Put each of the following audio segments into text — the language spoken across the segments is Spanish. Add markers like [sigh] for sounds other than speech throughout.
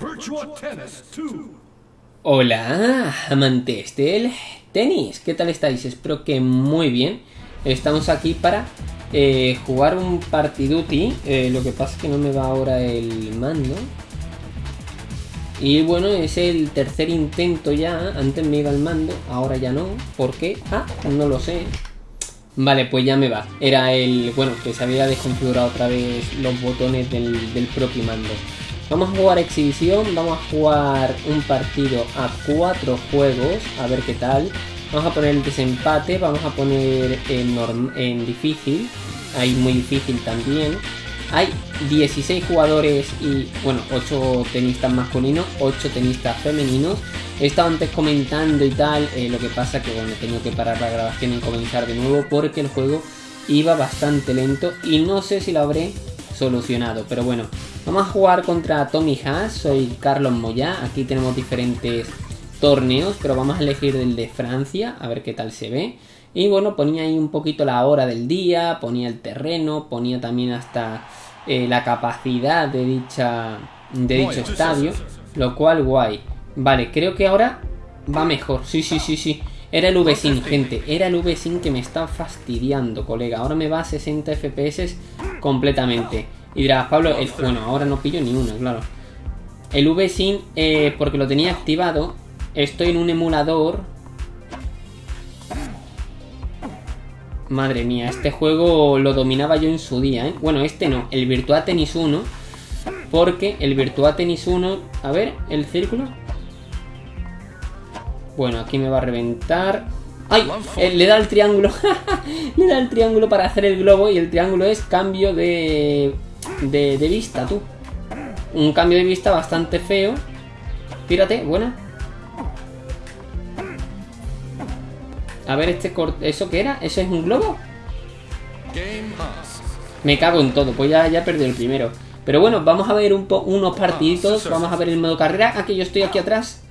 Virtua Tennis 2. Hola, amantes del tenis, ¿qué tal estáis? Espero que muy bien. Estamos aquí para eh, jugar un partiduti. Eh, lo que pasa es que no me va ahora el mando. Y bueno, es el tercer intento ya. Antes me iba el mando, ahora ya no. ¿Por qué? Ah, no lo sé. Vale, pues ya me va. Era el... Bueno, que se había desconfigurado otra vez los botones del propio mando. Vamos a jugar exhibición, vamos a jugar un partido a cuatro juegos, a ver qué tal. Vamos a poner el desempate, vamos a poner en, difícil, hay muy difícil también. Hay 16 jugadores y, bueno, 8 tenistas masculinos, 8 tenistas femeninos. He estado antes comentando y tal, eh, lo que pasa que, bueno, he tenido que parar la grabación y comenzar de nuevo porque el juego iba bastante lento y no sé si lo habré solucionado. Pero bueno, vamos a jugar contra Tommy Haas, soy Carlos Moya, aquí tenemos diferentes torneos, pero vamos a elegir el de Francia, a ver qué tal se ve. Y bueno, ponía ahí un poquito la hora del día, ponía el terreno, ponía también hasta eh, la capacidad de dicha de dicho estadio, lo cual guay. Vale, creo que ahora va mejor. Sí, sí, sí, sí. Era el VSync, gente. Era el VSync que me está fastidiando, colega. Ahora me va a 60 FPS completamente. Y dirás, Pablo, el- bueno, ahora no pillo ni una, claro. El VSync, eh, porque lo tenía activado, estoy en un emulador. Madre mía, este juego lo dominaba yo en su día, ¿eh? Bueno, este no, el Virtua Tennis 1. Porque el Virtua Tennis 1... A ver, el círculo. Bueno, aquí me va a reventar. ¡Ay! Eh, le da el triángulo. [laughs] le da el triángulo para hacer el globo y el triángulo es cambio de, de, vista, tú. Un cambio de vista bastante feo. Tírate, buena. A ver, este cor- ¿eso qué era? ¿Eso es un globo? Me cago en todo, pues ya, ya perdí el primero. Pero bueno, vamos a ver un po- unos partiditos. Vamos a ver el modo carrera. Aquí yo estoy aquí atrás.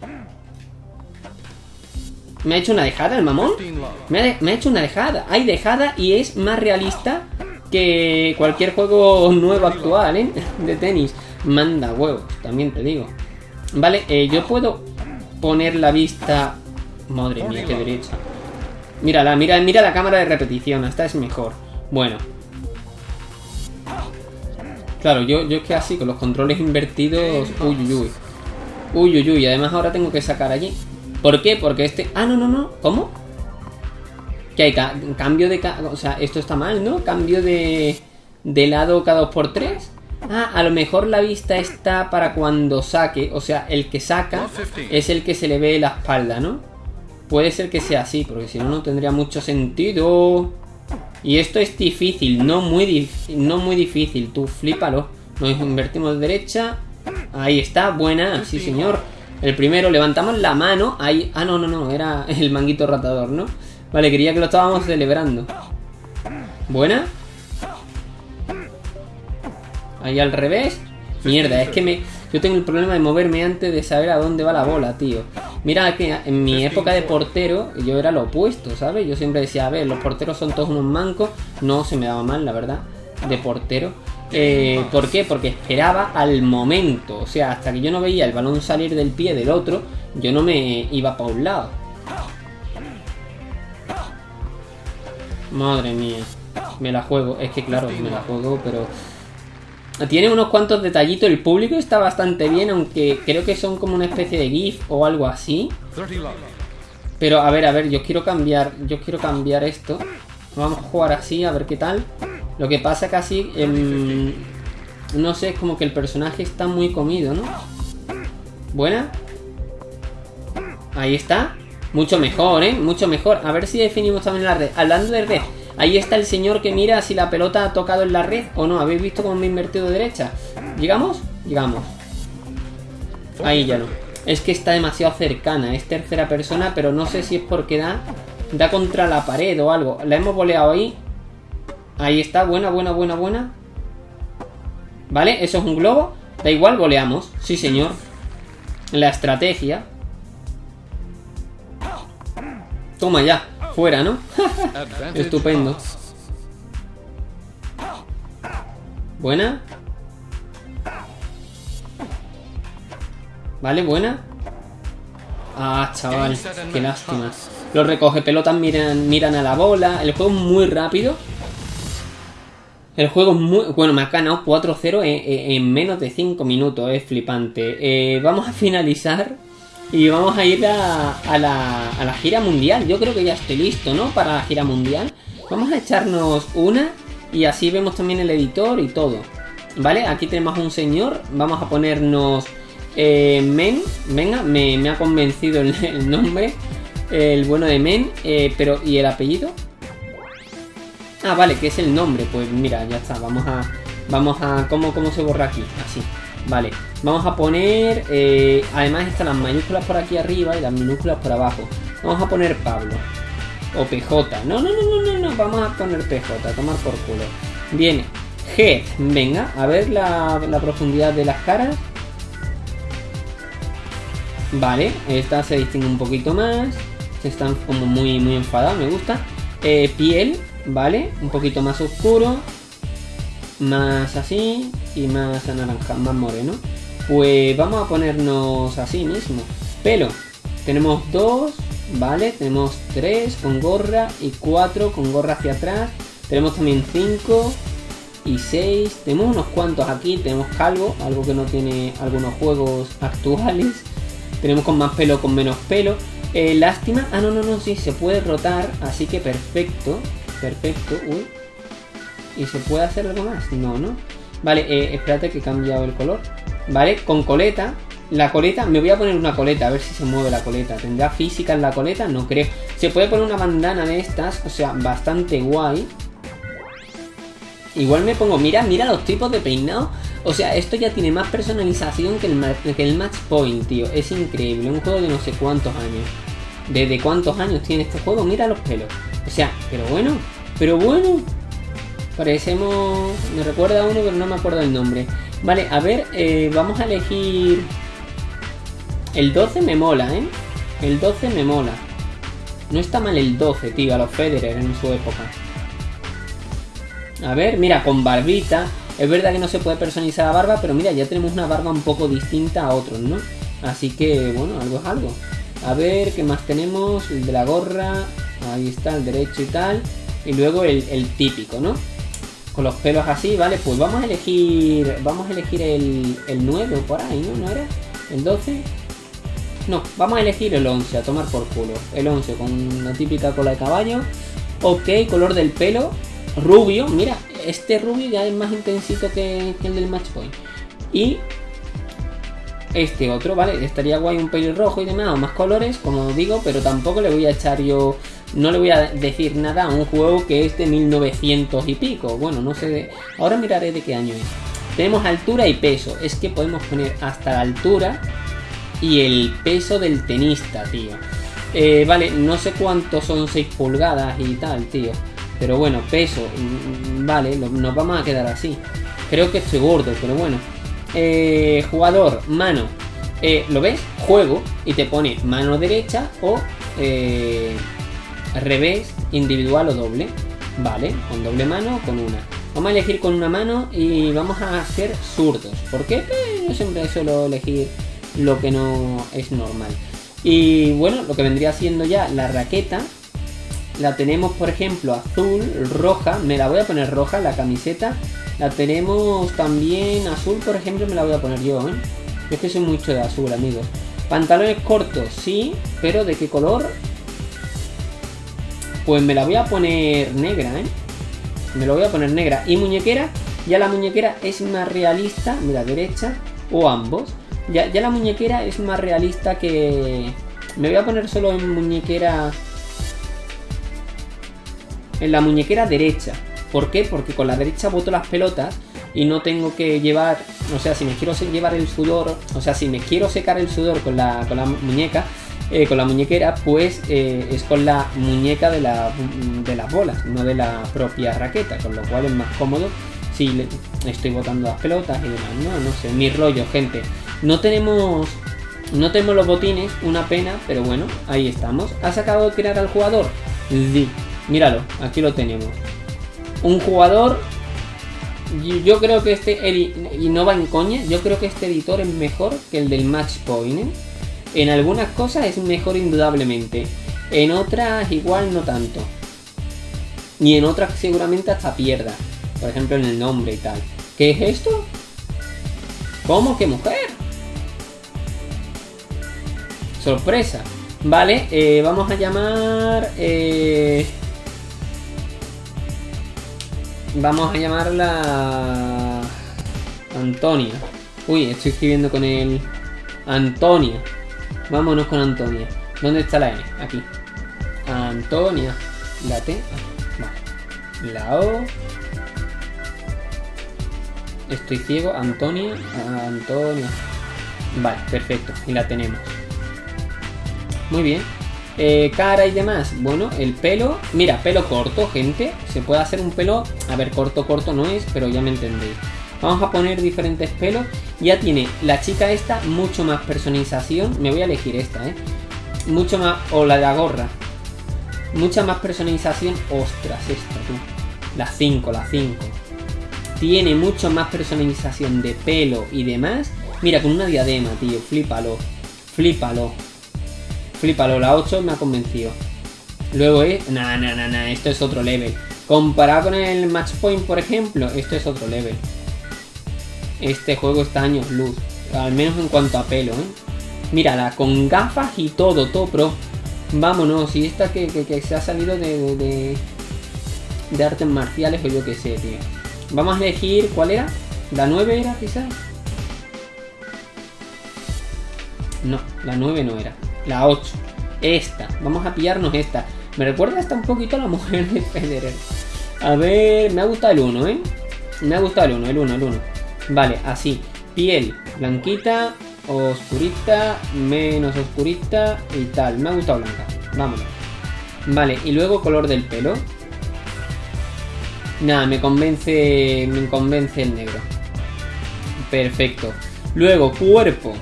Me ha hecho una dejada el mamón. 15 love. Me ha, de- me ha hecho una dejada. Hay dejada y es más realista que cualquier juego nuevo actual, ¿eh? De tenis. Manda huevos, también te digo. Vale, eh, yo puedo poner la vista... Madre mía, qué derecha. Mírala, mira, mira la cámara de repetición. Esta es mejor. Bueno. Claro, yo, yo es que así, con los controles invertidos... Uy, uy, uy. Uy, uy, uy. Además ahora tengo que sacar allí. ¿Por qué? Porque este... Ah, no, no, no. ¿Cómo? Que hay ca- cambio de... ca- O sea, esto está mal, ¿no? Cambio de... De lado cada 2x3. Ah, a lo mejor la vista está para cuando saque. O sea, el que saca es el que se le ve la espalda, ¿no? Puede ser que sea así, porque si no, no tendría mucho sentido. Y esto es difícil, no muy, dif- no muy difícil. Tú flípalo. Nos invertimos de derecha. Ahí está, buena, sí señor. El primero, levantamos la mano. Ahí. Ah, no, no, no, era el manguito ratador, ¿no? Vale, quería que lo estábamos celebrando. Buena. Ahí al revés. Mierda, es que me. Yo tengo el problema de moverme antes de saber a dónde va la bola, tío. Mira que en mi época de portero yo era lo opuesto, ¿sabes? Yo siempre decía, a ver, los porteros son todos unos mancos. No se me daba mal, la verdad, de portero. Eh, ¿Por qué? Porque esperaba al momento. O sea, hasta que yo no veía el balón salir del pie del otro, yo no me iba para un lado. Madre mía. Me la juego. Es que claro, me la juego, pero... Tiene unos cuantos detallitos. El público está bastante bien, aunque creo que son como una especie de GIF o algo así. 30 love. Pero a ver, a ver, yo quiero cambiar, yo quiero cambiar esto. Vamos a jugar así, a ver qué tal. Lo que pasa así, em, no sé, es como que el personaje está muy comido, ¿no? Buena. Ahí está. Mucho mejor, ¿eh? Mucho mejor. A ver si definimos también la red. Hablando de red, ahí está el señor que mira si la pelota ha tocado en la red o no. ¿Habéis visto cómo me he invertido de derecha? ¿Llegamos? Llegamos. Ahí ya no. Es que está demasiado cercana. Es tercera persona, pero no sé si es porque da, da contra la pared o algo. La hemos boleado ahí. Ahí está. Buena, buena, buena, buena. ¿Vale? Eso es un globo. Da igual, goleamos. Sí, señor. La estrategia. Toma ya. Fuera, ¿no? [laughs] Estupendo. Buena. ¿Vale? Buena. Ah, chaval, qué lástima. Los recoge pelotas miran, miran a la bola. El juego es muy rápido. El juego es muy... Bueno, me ha ganado 4-0 en, en, menos de 5 minutos. Es flipante. Eh, vamos a finalizar. Y vamos a ir a, a, la, a la gira mundial. Yo creo que ya estoy listo, ¿no? Para la gira mundial. Vamos a echarnos una. Y así vemos también el editor y todo. ¿Vale? Aquí tenemos un señor. Vamos a ponernos... Eh, Men, venga, me, me ha convencido el, el, nombre. El bueno de Men, eh, pero ¿y el apellido? Ah, vale, que es el nombre. Pues mira, ya está. Vamos a. Vamos a. ¿Cómo, cómo se borra aquí? Así. Vale. Vamos a poner. Eh, además están las mayúsculas por aquí arriba y las minúsculas por abajo. Vamos a poner Pablo. O PJ. No, no, no, no, no, no. Vamos a poner PJ. Tomar por culo. Viene. G. Venga, a ver la, la profundidad de las caras. Vale, esta se distingue un poquito más. Están como muy, muy enfadados, me gusta. Eh, piel, vale, un poquito más oscuro. Más así y más anaranjado, más moreno. Pues vamos a ponernos así mismo. Pelo, tenemos dos, vale, tenemos tres con gorra y cuatro con gorra hacia atrás. Tenemos también cinco y seis. Tenemos unos cuantos aquí, tenemos calvo, algo que no tiene algunos juegos [laughs] actuales. Tenemos con más pelo, con menos pelo. Eh, lástima. Ah, no, no, no, sí, se puede rotar. Así que perfecto. Perfecto. Uy. ¿Y se puede hacer algo más? No, ¿no? Vale, eh, espérate que he cambiado el color. Vale, con coleta. La coleta, me voy a poner una coleta, a ver si se mueve la coleta. ¿Tendrá física en la coleta? No creo. Se puede poner una bandana de estas, o sea, bastante guay. Igual me pongo, mira, mira los tipos de peinado. O sea, esto ya tiene más personalización que el, que el Match Point, tío. Es increíble. Un juego de no sé cuántos años. ¿Desde cuántos años tiene este juego? Mira los pelos. O sea, pero bueno. Pero bueno. Parecemos... Me recuerda a uno, pero no me acuerdo el nombre. Vale, a ver, eh, vamos a elegir... El 12 me mola, ¿eh? El 12 me mola. No está mal el 12, tío, a los Federer en su época. A ver, mira, con barbita. Es verdad que no se puede personalizar la barba, pero mira, ya tenemos una barba un poco distinta a otros, ¿no? Así que, bueno, algo es algo. A ver, ¿qué más tenemos? El de la gorra. Ahí está, el derecho y tal. Y luego el, el típico, ¿no? Los pelos así, ¿vale? Pues vamos a elegir. Vamos a elegir el, el 9 por ahí, ¿no? ¿No era? ¿El 12? No, vamos a elegir el 11, a tomar por culo. El 11 con la típica cola de caballo. Ok, color del pelo. Rubio, mira, este rubio ya es más intensito que, el del match point. Y este otro, ¿vale? Estaría guay un pelirrojo y demás, o más colores, como digo, pero tampoco le voy a echar yo. No le voy a decir nada a un juego que es de 1900 y pico. Bueno, no sé de. Ahora miraré de qué año es. Tenemos altura y peso. Es que podemos poner hasta la altura y el peso del tenista, tío. Eh, vale, no sé cuántos son 6 pulgadas y tal, tío. Pero bueno, peso, vale, nos vamos a quedar así. Creo que estoy gordo, pero bueno. Eh, jugador, mano. Eh, ¿Lo ves? Juego y te pone mano derecha o eh, revés, individual o doble. Vale, con doble mano o con una. Vamos a elegir con una mano y vamos a hacer zurdos. ¿Por qué? yo siempre suelo elegir lo que no es normal. Y bueno, lo que vendría siendo ya la raqueta la tenemos, por ejemplo, azul, roja. Me la voy a poner roja, la camiseta. La tenemos también azul, por ejemplo, me la voy a poner yo, ¿eh? Yo es que soy mucho de azul, amigos. Pantalones cortos, sí, pero ¿de qué color? Pues me la voy a poner negra, ¿eh? Me lo voy a poner negra. Y muñequera, ya la muñequera es más realista, mira, derecha, o ambos. Ya, ya la muñequera es más realista que... Me voy a poner solo en muñequera en la muñequera derecha. ¿Por qué? Porque con la derecha boto las pelotas y no tengo que llevar, o sea, si me quiero llevar el sudor, o sea, si me quiero secar el sudor con la, con la muñeca, eh, con la muñequera, pues eh, es con la muñeca de, la, de las bolas, no de la propia raqueta, con lo cual es más cómodo si le estoy botando las pelotas y demás, ¿no? No sé, mi rollo, gente. No tenemos no tenemos los botines, una pena, pero bueno, ahí estamos. ¿Has acabado de crear al jugador? Sí. Míralo, aquí lo tenemos. Un jugador Yo, creo que este, y no va en coña, yo creo que este editor es mejor que el del Match Point. ¿eh? En algunas cosas es mejor indudablemente, en otras igual no tanto. Y en otras seguramente hasta pierda. Por ejemplo en el nombre y tal. ¿Qué es esto? ¿Cómo que mujer? Sorpresa. Vale, eh, vamos a llamar... eh, Vamos a llamarla... Antonia. Uy, estoy escribiendo con el... Antonia. Vámonos con Antonia. ¿Dónde está la N? Aquí. Antonia. La T. Vale. La O. Estoy ciego. Antonia. Antonia. Vale, perfecto. Y la tenemos. Muy bien. Eh, cara y demás. Bueno, el pelo. Mira, pelo corto, gente. Se puede hacer un pelo. A ver, corto, corto no es, pero ya me entendéis. Vamos a poner diferentes pelos. Ya tiene la chica esta mucho más personalización. Me voy a elegir esta, ¿eh? Mucho más. O la de la gorra. Mucha más personalización. Ostras, esta, tú. La 5, la 5. Tiene mucho más personalización de pelo y demás. Mira, con una diadema, tío. Flípalo. Flípalo. Flípalo, la 8 me ha convencido. Luego es. Nah, nah, nah, nah. Esto es otro level. Comparado con el Match Point, por ejemplo, esto es otro level. Este juego está años luz. Al menos en cuanto a pelo, ¿eh? Mírala, con gafas y todo, todo pro. Vámonos, y esta que, que- se ha salido de, de, artes marciales o yo que sé, tío. Vamos a elegir, ¿cuál era? ¿La 9 era quizás? No, la 9 no era. La 8. Esta. Vamos a pillarnos esta. Me recuerda hasta un poquito a la mujer de Federer. A ver, me ha gustado el 1, ¿eh? Me ha gustado el 1, el 1, el 1. Vale, así. Piel blanquita, oscurita, menos oscurita y tal. Me ha gustado blanca. Vámonos. Vale, y luego color del pelo. Nada, me convence. Me convence el negro. Perfecto. Luego, cuerpo.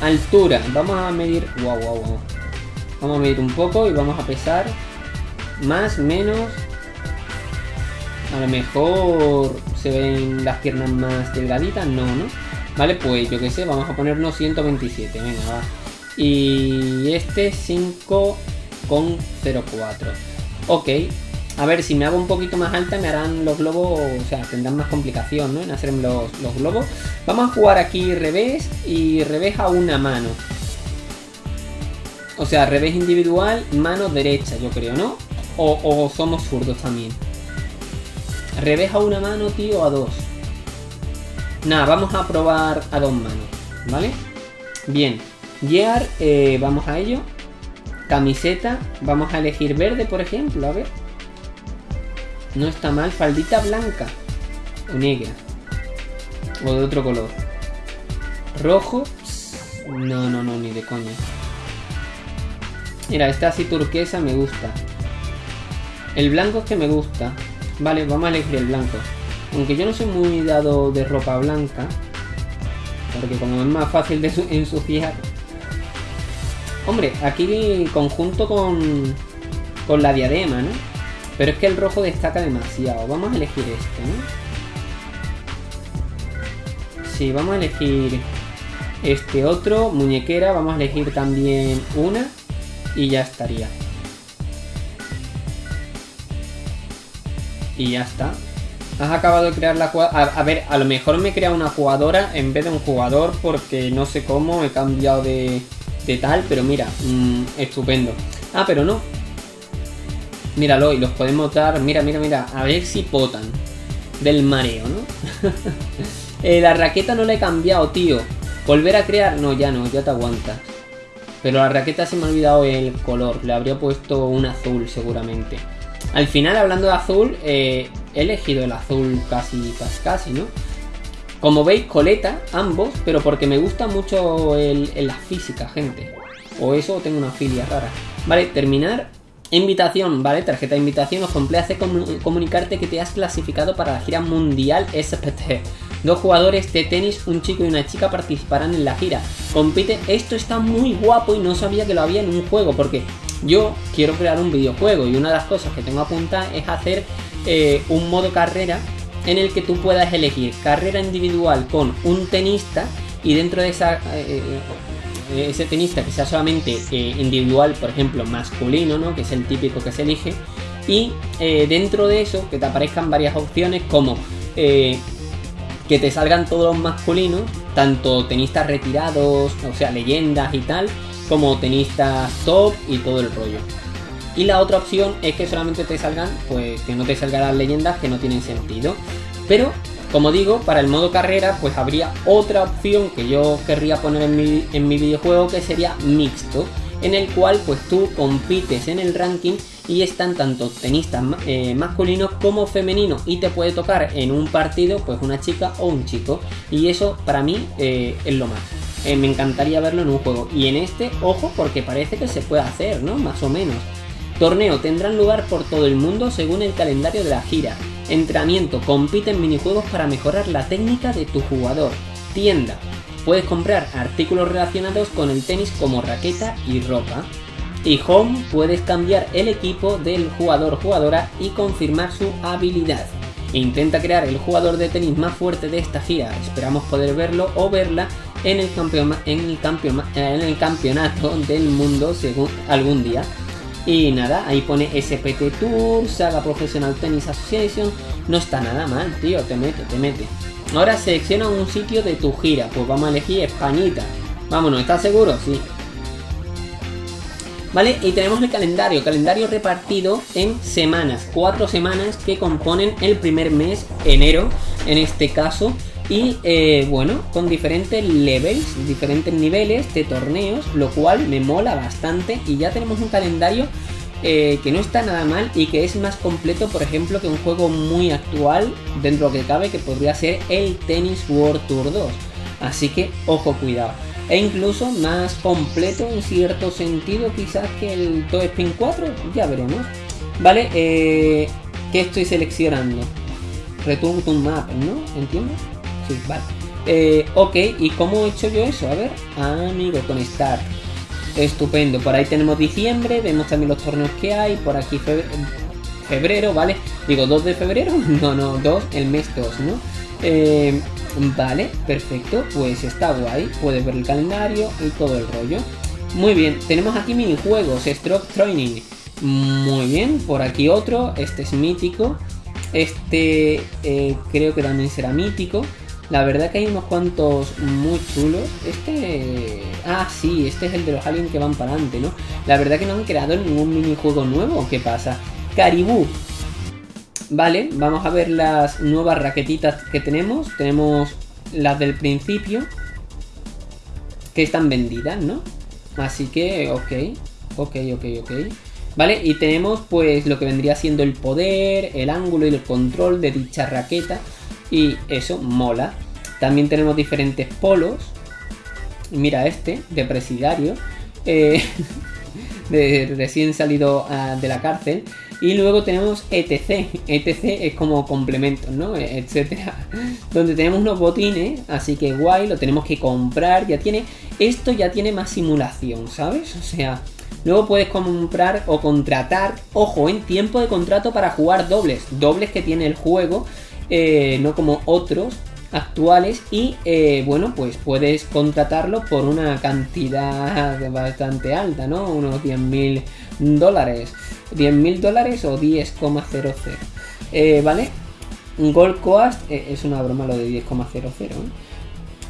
Altura. Vamos a medir. Wow, wow, wow. Vamos a medir un poco y vamos a pesar. Más, menos. A lo mejor se ven las piernas más delgaditas. No, ¿no? Vale, pues yo que sé, vamos a ponernos 127. Venga, va. Y este 5,04. Ok. A ver, si me hago un poquito más alta me harán los globos, o sea, tendrán más complicación, ¿no? En hacer los, los globos. Vamos a jugar aquí revés y revés a una mano. O sea, revés individual, mano derecha, yo creo, ¿no? O, o somos zurdos también. Revés a una mano, tío, a dos. Nada, vamos a probar a dos manos, ¿vale? Bien. Gear, eh, vamos a ello. Camiseta, vamos a elegir verde, por ejemplo, a ver. No está mal, faldita blanca o negra. O de otro color. Rojo. No, no, no, ni de coña. Mira, esta así turquesa me gusta. El blanco es que me gusta. Vale, vamos a elegir el blanco. Aunque yo no soy muy dado de ropa blanca. Porque como es más fácil de su- ensuciar. Hombre, aquí conjunto con, con la diadema, ¿no? Pero es que el rojo destaca demasiado. Vamos a elegir este, ¿no? Sí, vamos a elegir este otro. Muñequera, vamos a elegir también una. Y ya estaría. Y ya está. Has acabado de crear la jugadora. A, ver, a lo mejor me he creado una jugadora en vez de un jugador porque no sé cómo he cambiado de, de tal, pero mira, mm, estupendo. Ah, pero no. Míralo, y los podemos dar. Mira, mira, mira. A ver si potan. Del mareo, ¿no? [laughs] Eh, la raqueta no la he cambiado, tío. Volver a crear. No, ya no, ya te aguantas. Pero la raqueta se me ha olvidado el color. Le habría puesto un azul seguramente. Al final, hablando de azul, eh, he elegido el azul casi, casi, casi, ¿no? Como veis, coleta, ambos, pero porque me gusta mucho el, la física, gente. O eso, o tengo una filia rara. Vale, terminar. Invitación, ¿vale? Tarjeta de invitación. Os complace comu- comunicarte que te has clasificado para la gira mundial SPT. Dos jugadores de tenis, un chico y una chica participarán en la gira. Compite, esto está muy guapo y no sabía que lo había en un juego porque yo quiero crear un videojuego y una de las cosas que tengo apuntada es hacer eh, un modo carrera en el que tú puedas elegir carrera individual con un tenista y dentro de esa eh, eh, ese tenista que sea solamente individual, por ejemplo, masculino, ¿no? que es el típico que se elige, y dentro de eso que te aparezcan varias opciones como que te salgan todos los masculinos, tanto tenistas retirados, o sea, leyendas y tal, como tenistas top y todo el rollo. Y la otra opción es que solamente te salgan, pues que no te salgan las leyendas que no tienen sentido. Pero, como digo, para el modo carrera, pues habría otra opción que yo querría poner en mi, en mi videojuego que sería mixto, en el cual pues tú compites en el ranking y están tanto tenistas eh, masculinos como femeninos y te puede tocar en un partido pues una chica o un chico y eso para mí eh, es lo más. Eh, me encantaría verlo en un juego y en este, ojo, porque parece que se puede hacer, ¿no? Más o menos. Torneo tendrán lugar por todo el mundo según el calendario de la gira. Entrenamiento, compite en minijuegos para mejorar la técnica de tu jugador. Tienda, puedes comprar artículos relacionados con el tenis como raqueta y ropa. Y home, puedes cambiar el equipo del jugador jugadora y confirmar su habilidad. Intenta crear el jugador de tenis más fuerte de esta gira. Esperamos poder verlo o verla en el, en el, en el campeonato del mundo según algún día. Y nada, ahí pone SPT Tour, Saga Professional Tennis Association. No está nada mal, tío, te mete, te mete. Ahora selecciona un sitio de tu gira. Pues vamos a elegir Españita. Vámonos, ¿estás seguro? Sí. ¿Vale? Y tenemos el calendario, calendario repartido en semanas, cuatro semanas que componen el primer mes, enero en este caso, y eh, bueno, con diferentes levels, diferentes niveles de torneos, lo cual me mola bastante y ya tenemos un calendario eh, que no está nada mal y que es más completo, por ejemplo, que un juego muy actual, dentro que cabe, que podría ser el Tennis World Tour 2. Así que, ojo, cuidado. E incluso más completo en cierto sentido, quizás que el Toe Spin 4, ya veremos. Vale, eh, ¿qué estoy seleccionando? Return to Map, ¿no? ¿Entiendes? Vale. Eh, ok, ¿y cómo he hecho yo eso? A ver, amigo, con Start. Estupendo, por ahí tenemos diciembre, vemos también los torneos que hay, por aquí febrero, ¿vale? Digo, 2 de febrero, [laughs] no, no, 2, el mes 2, ¿no? Eh, vale, perfecto, pues está guay, puedes ver el calendario y todo el rollo. Muy bien, tenemos aquí minijuegos, Stroke Training. Muy bien, por aquí otro, este es mítico. Este eh, creo que también será mítico. La verdad que hay unos cuantos muy chulos. Este... Ah, sí, este es el de los aliens que van para adelante, ¿no? La verdad que no han creado ningún minijuego nuevo. ¿Qué pasa? Caribú. Vale, vamos a ver las nuevas raquetitas que tenemos. Tenemos las del principio. Que están vendidas, ¿no? Así que, ok. Ok, ok, ok. ¿Vale? Y tenemos pues lo que vendría siendo el poder, el ángulo y el control de dicha raqueta y eso mola. También tenemos diferentes polos. Mira este, de presidiario. Eh, [laughs] de recién salido ah, de la cárcel. Y luego tenemos ETC. ETC es como complementos, ¿no? E, etcétera. [laughs] Donde tenemos unos botines. Así que guay, lo tenemos que comprar. Ya tiene. Esto ya tiene más simulación, ¿sabes? O sea. Luego puedes comprar o contratar, ojo, en tiempo de contrato para jugar dobles. Dobles que tiene el juego eh, no como otros actuales y eh, bueno pues puedes contratarlo por una cantidad bastante alta no unos 10 mil dólares. 10 mil dólares o 10,00 eh, vale Gold Coast es una broma lo de 10,00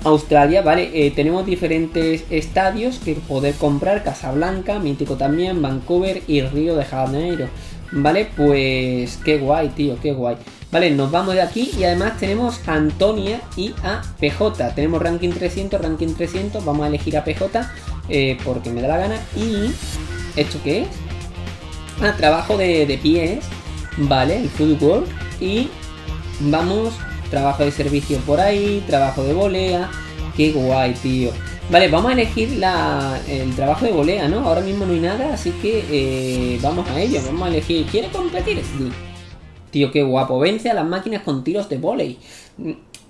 Australia, vale, tenemos diferentes estadios que poder comprar, Casablanca, Mítico también, Vancouver y Río de Janeiro. Vale, pues qué guay, tío, qué guay. Vale, nos vamos de aquí y además tenemos a Antonia y a PJ. Tenemos ranking 300, ranking 300. Vamos a elegir a PJ eh, porque me da la gana. Y, ¿esto qué es? Ah, trabajo de, pies. Vale, el fútbol. Y vamos, trabajo de servicio por ahí, trabajo de volea. Qué guay, tío. Vale, vamos a elegir la, el trabajo de volea, ¿no? Ahora mismo no hay nada, así que eh, vamos a ello. Vamos a elegir. ¿Quiere competir? Tío, qué guapo. Vence a las máquinas con tiros de volei.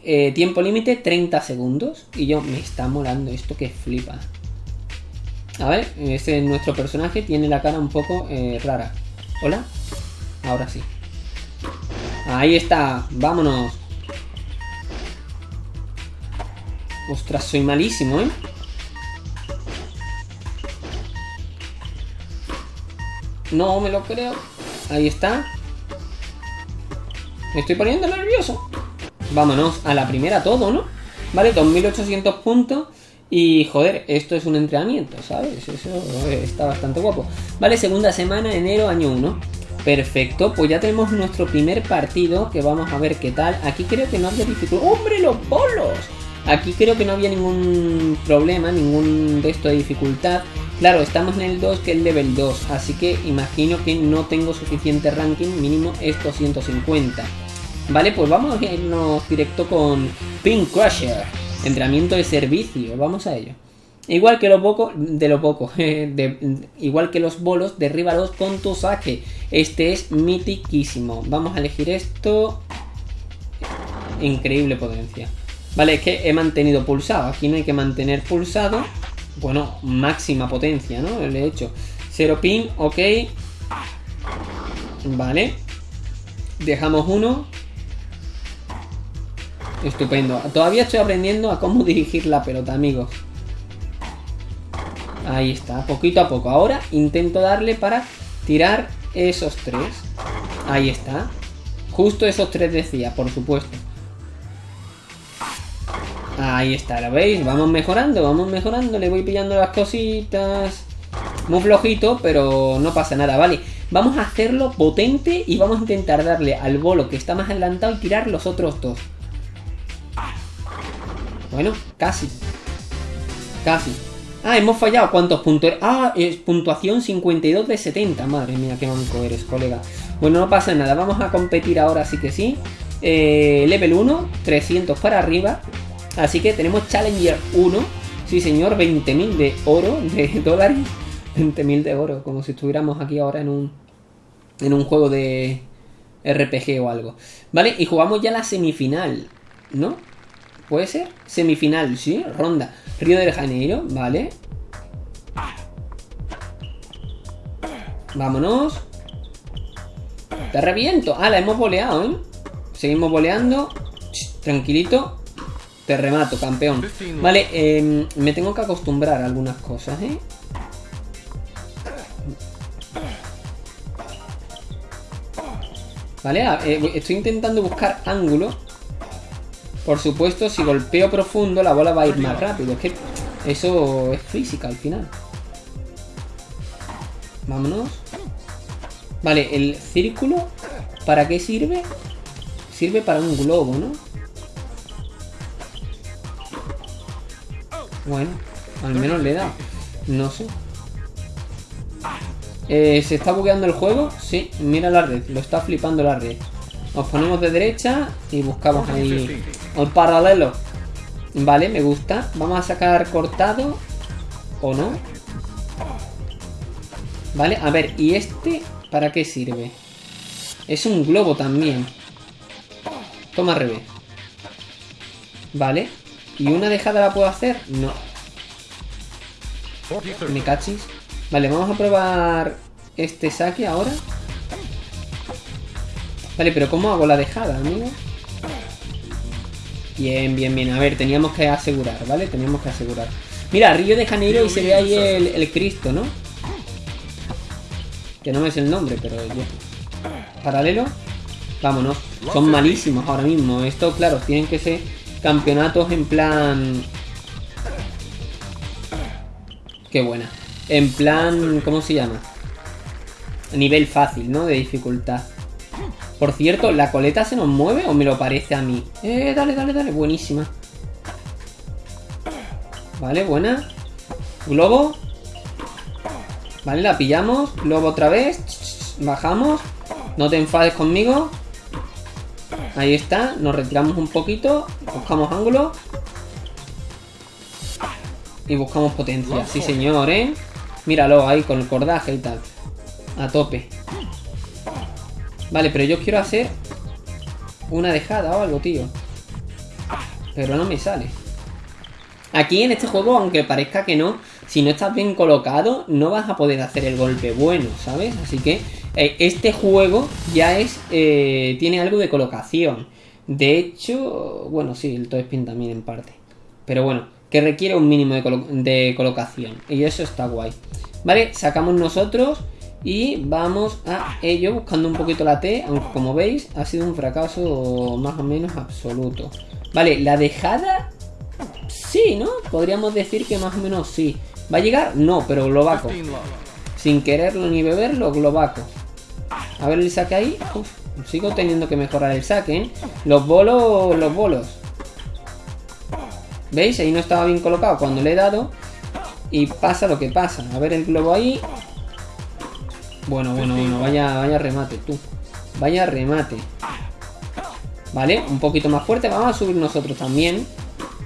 Eh, tiempo límite 30 segundos. Y yo, me está molando esto que flipa. A ver, ese nuestro personaje tiene la cara un poco eh, rara. ¿Hola? Ahora sí. Ahí está, vámonos. Ostras, soy malísimo, ¿eh? No me lo creo. Ahí está. Me estoy poniendo nervioso. Vámonos, a la primera todo, ¿no? Vale, 2800 puntos. Y joder, esto es un entrenamiento, ¿sabes? Eso está bastante guapo. Vale, segunda semana, enero, año 1. Perfecto, pues ya tenemos nuestro primer partido que vamos a ver qué tal. Aquí creo que no había dificultad. ¡Hombre, los bolos! Aquí creo que no había ningún problema, ningún de esto de dificultad. Claro, estamos en el 2 que es level 2, así que imagino que no tengo suficiente ranking, mínimo es 250. Vale, pues vamos a irnos directo con Pink Crusher, entrenamiento de servicio, vamos a ello. Igual que lo poco, de lo poco, [laughs] igual que los bolos, derríbalos con tu saque. Este es mitiquísimo. Vamos a elegir esto. Increíble potencia. Vale, es que he mantenido pulsado. Aquí no hay que mantener pulsado. Bueno, máxima potencia, ¿no? Le he hecho. Cero pin, ok. Vale. Dejamos uno. Estupendo. Todavía estoy aprendiendo a cómo [laughs] dirigir la pelota, amigos. Ahí está, poquito a poco. Ahora intento darle para tirar esos tres. Ahí está. Justo esos tres decía, por supuesto. Ahí está, ¿lo veis? Vamos mejorando, vamos mejorando. Le voy pillando las cositas. Muy flojito, pero no pasa nada, ¿vale? Vamos a hacerlo potente y vamos a intentar darle al bolo que está más adelantado y tirar los otros dos. Bueno, casi. Casi. Ah, hemos fallado. ¿Cuántos puntos? Ah, es puntuación 52 de 70. Madre mía, qué manco eres, colega. Bueno, no pasa nada. Vamos a competir ahora sí que sí. Eh, level 1, 300 para arriba. Así que tenemos Challenger 1. Sí, señor, 20.000 de oro, de [laughs] dólares. 20.000 de oro, como si estuviéramos aquí ahora en un, en un juego de RPG o algo. ¿Vale? Y jugamos ya la semifinal, ¿no? ¿Puede ser? Semifinal, sí, ronda. Río de Janeiro, vale. Vámonos. Te reviento. Ah, la hemos boleado, ¿eh? Seguimos boleando. tranquilito. Te remato, campeón. Vale, eh, me tengo que acostumbrar a algunas cosas, ¿eh? Vale, eh, estoy intentando buscar ángulo por supuesto, si golpeo profundo, la bola va a ir más rápido. Es que eso es física al final. Vámonos. Vale, el círculo, ¿para qué sirve? Sirve para un globo, ¿no? Bueno, al menos le da. No sé. Eh, ¿Se está bugueando el juego? Sí, mira la red, lo está flipando la red. Nos ponemos de derecha y buscamos ahí al paralelo. Vale, me gusta. Vamos a sacar cortado. ¿O no? Vale, a ver, ¿y este para qué sirve? Es un globo también. Toma revés. Vale. ¿Y una dejada la puedo hacer? No. Me cachis. Vale, vamos a probar este saque ahora. Vale, pero ¿cómo hago la dejada, amigo? Bien, bien, bien. A ver, teníamos que asegurar, ¿vale? Teníamos que asegurar. Mira, Río de Janeiro y se ve ahí el, Cristo, ¿no? Que no me es el nombre, pero yo. Paralelo. Vámonos. Son malísimos ahora mismo. Esto, claro, tienen que ser campeonatos en plan... Qué buena. En plan... ¿Cómo se llama? Nivel fácil, ¿no? De dificultad. Por cierto, ¿la coleta se nos mueve o me lo parece a mí? Eh, dale, dale, dale. Buenísima. Vale, buena. Globo. Vale, la pillamos. Globo otra vez. Bajamos. No te enfades conmigo. Ahí está. Nos retiramos un poquito. Buscamos ángulo. Y buscamos potencia. Sí, señor, ¿eh? Míralo ahí con el cordaje y tal. A tope. Vale, pero yo quiero hacer una dejada o algo, tío. Pero no me sale. Aquí en este juego, aunque parezca que no, si no estás bien colocado, no vas a poder hacer el golpe bueno, ¿sabes? Así que eh, este juego ya es. Eh, tiene algo de colocación. De hecho, bueno, sí, el Toespin también en parte. Pero bueno, que requiere un mínimo de, de colocación. Y eso está guay. Vale, sacamos nosotros y vamos a ello buscando un poquito la T, aunque como veis ha sido un fracaso más o menos absoluto. Vale, la dejada sí, ¿no? Podríamos decir que más o menos sí. ¿Va a llegar? No, pero globaco. 15 love. Sin quererlo ni beberlo, globaco. A ver el saque ahí. Uf, sigo teniendo que mejorar el saque, ¿eh? Los bolos, los bolos. ¿Veis? Ahí no estaba bien colocado cuando le he dado. Y pasa lo que pasa. A ver el globo ahí. Bueno, bueno, bueno. Vaya, vaya remate, tú. Vaya remate. Vale, un poquito más fuerte. Vamos a subir nosotros también.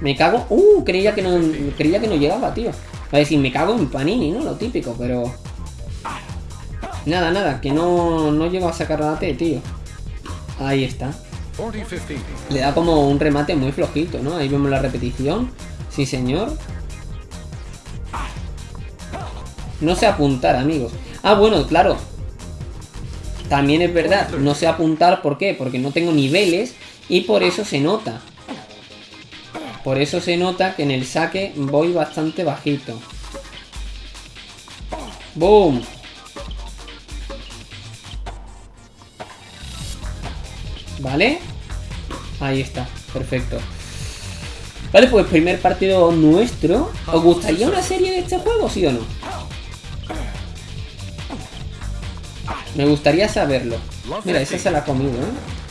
Me cago. Uh, creía que no, creía que no llegaba, tío. Va a decir, me cago en Panini, ¿no? Lo típico, pero. Nada, nada, que no, no llego a sacar la T, tío. Ahí está. 40-15. Le da como un remate muy flojito, ¿no? Ahí vemos la repetición. Sí, señor. No sé apuntar, amigos. Ah, bueno, claro. También es verdad, no sé apuntar, ¿por qué? Porque no tengo niveles y por eso se nota. Por eso se nota que en el saque voy bastante bajito. ¡Boom! ¿Vale? Ahí está, perfecto. Vale, pues primer partido nuestro. ¿Os gustaría una serie de este juego, sí o no? Me gustaría saberlo. Mira, esa se la ha comido, ¿eh?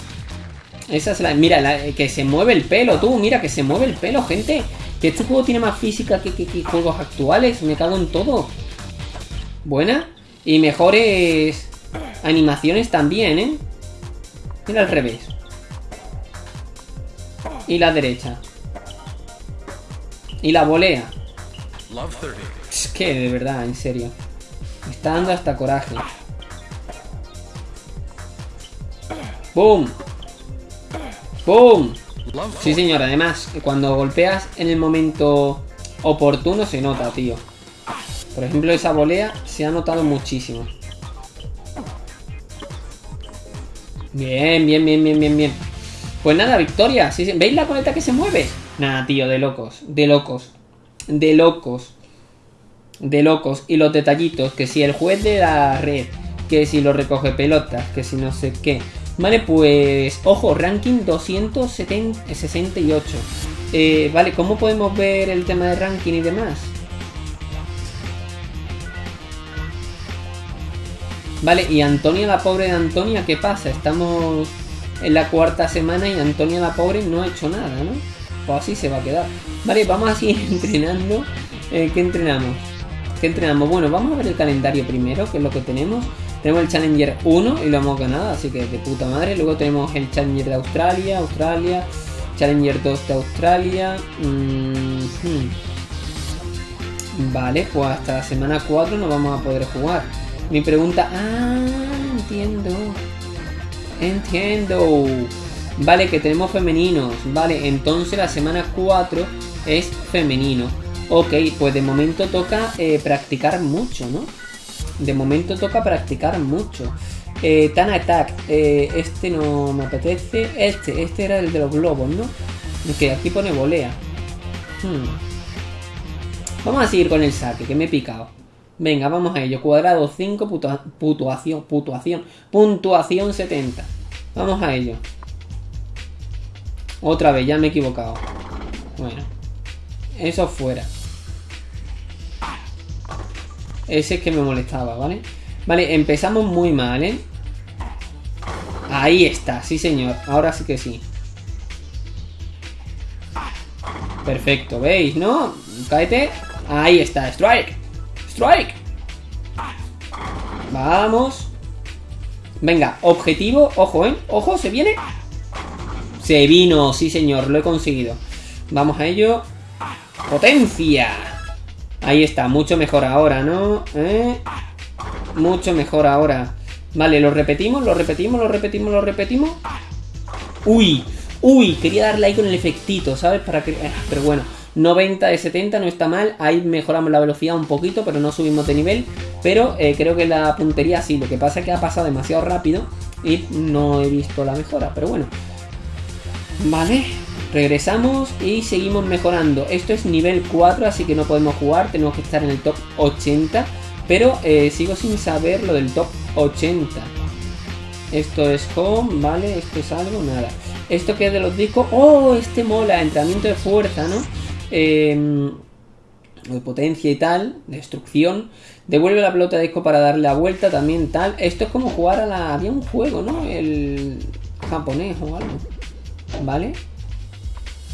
Esa se la... Mira, la- que se mueve el pelo, tú. Mira, que se mueve el pelo, gente. Que este juego tiene más física que, que- que juegos actuales. Me cago en todo. Buena. Y mejores animaciones también, ¿eh? Mira al revés. Y la derecha. Y la volea. Love 30. Es que de verdad, en serio. Me está dando hasta coraje. ¡Boom! ¡Boom! Sí, 40. señor. Además, cuando golpeas en el momento oportuno se nota, tío. Por ejemplo, esa volea se ha notado muchísimo. Bien, bien, bien, bien, bien, bien. Pues nada, victoria. Sí, sí. ¿Veis la coleta que se mueve? Nada, tío, de locos. De locos. De locos. De locos. Y los detallitos. Que si el juez de la red. Que si lo recoge pelotas. Que si no sé qué. Vale, pues. Ojo, ranking 268. Eh, vale, ¿cómo podemos ver el tema de ranking y demás? Vale, y Antonia la pobre de Antonia, ¿qué pasa? Estamos en la cuarta semana y Antonia la pobre no ha hecho nada, ¿no? Pues así se va a quedar. Vale, vamos a seguir [laughs] entrenando. Eh, ¿Qué entrenamos? ¿Qué entrenamos? Bueno, vamos a ver el calendario primero, que es lo que tenemos. Tenemos el Challenger 1 y lo hemos ganado, así que de puta madre. Luego tenemos el Challenger de Australia, Australia, Challenger 2 de Australia. mm, hmm. Vale, pues hasta la semana 4 no vamos a poder jugar. Mi pregunta. Ah, entiendo. Entiendo. Vale, que tenemos femeninos. Vale, entonces la semana 4 es femenino. Ok, pues de momento toca eh, practicar mucho, ¿no? De momento toca practicar mucho. Eh, Tan Attack, eh, este no me apetece. Este, este era el de los globos, ¿no? Que aquí pone volea. Hmm. Vamos a seguir con el saque, que me he picado. Venga, vamos a ello. Cuadrado 5, putua- puntuación, puntuación, puntuación 70. Vamos a ello. Otra vez, ya me he equivocado. Bueno, eso fuera. Ese es que me molestaba, ¿vale? Vale, empezamos muy mal, ¿eh? Ahí está, sí señor. Ahora sí que sí. Perfecto, ¿veis, no? Cáete. Ahí está, strike. Strike. Vamos. Venga, objetivo. Ojo, ¿eh? Ojo, se viene. Se vino, sí señor, lo he conseguido. Vamos a ello. Potencia. Ahí está, mucho mejor ahora, ¿no? ¿Eh? Mucho mejor ahora. Vale, lo repetimos, lo repetimos, lo repetimos, lo repetimos. Uy, uy, quería darle ahí con el efectito, ¿sabes? Para eh, Pero bueno, 90 de 70 no está mal. Ahí mejoramos la velocidad un poquito, pero no subimos de nivel. Pero eh, creo que la puntería sí. Lo que pasa es que ha pasado demasiado rápido y no he visto la mejora. Pero bueno. Vale. Regresamos y seguimos mejorando. Esto es nivel 4, así que no podemos jugar. Tenemos que estar en el top 80. Pero eh, sigo sin saber lo del top 80. Esto es home, ¿vale? Esto es algo, nada. Esto que es de los discos. ¡Oh! Este mola. Entrenamiento de fuerza, ¿no? Eh, de potencia y tal. Destrucción. Devuelve la pelota de disco para darle la vuelta. También tal. Esto es como jugar a la. Había un juego, ¿no? El japonés o algo. ¿Vale?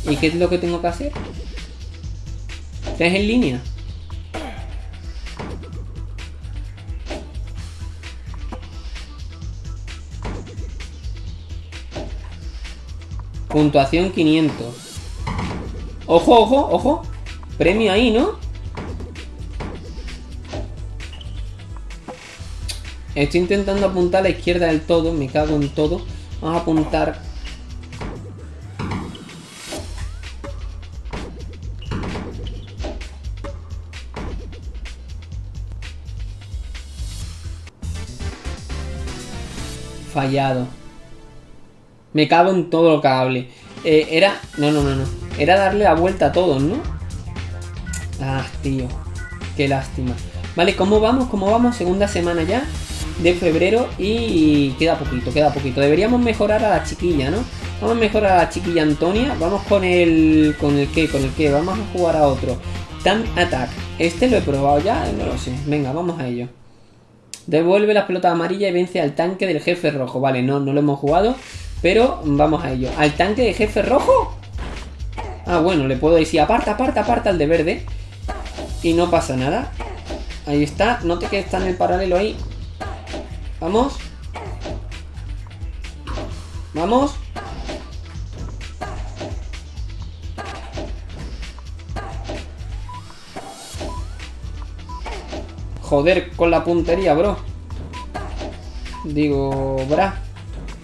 ¿Y qué es lo que tengo que hacer? ¿Es en línea? Puntuación 500. Ojo, ojo, ojo. Premio ahí, ¿no? Estoy intentando apuntar a la izquierda del todo. Me cago en todo. Vamos a apuntar fallado. Me cago en todo lo cable. Eh, era... No, no, no, no. Era darle la vuelta a todos, ¿no? Ah, tío. Qué lástima. Vale, ¿cómo vamos? ¿Cómo vamos? Segunda semana ya de febrero y queda poquito, queda poquito. Deberíamos mejorar a la chiquilla, ¿no? Vamos a mejorar a la chiquilla Antonia. Vamos con el... ¿Con el qué? ¿Con el qué? Vamos a jugar a otro. Tank Attack. Este lo he probado ya, no lo sé. Venga, vamos a ello. Devuelve la pelota amarilla y vence al tanque del jefe rojo. Vale, no, no lo hemos jugado. Pero vamos a ello. ¿Al tanque de jefe rojo? Ah, bueno, le puedo decir aparta, aparta, aparta al de verde. Y no pasa nada. Ahí está. Note que está en el paralelo ahí. Vamos. Vamos. Joder con la puntería, bro. Digo, bra.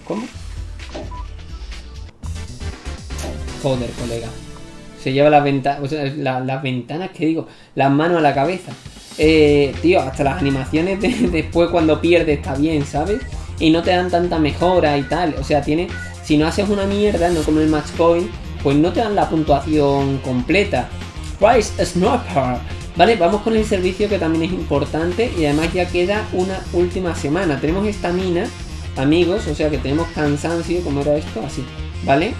¿Cómo? Joder, colega. Se lleva las ventanas, o sea, la, las ventanas, que digo, las manos a la cabeza. Eh, tío, hasta las animaciones de, [laughs] después cuando pierdes está bien, ¿sabes? Y no te dan tanta mejora y tal. O sea, tiene. Si no haces una mierda, no como el match point, pues no te dan la puntuación completa. Price Sniper. Vale, vamos con el servicio que también es importante y además ya queda una última semana. Tenemos esta mina, amigos, o sea que tenemos cansancio, como era esto, así, ¿vale?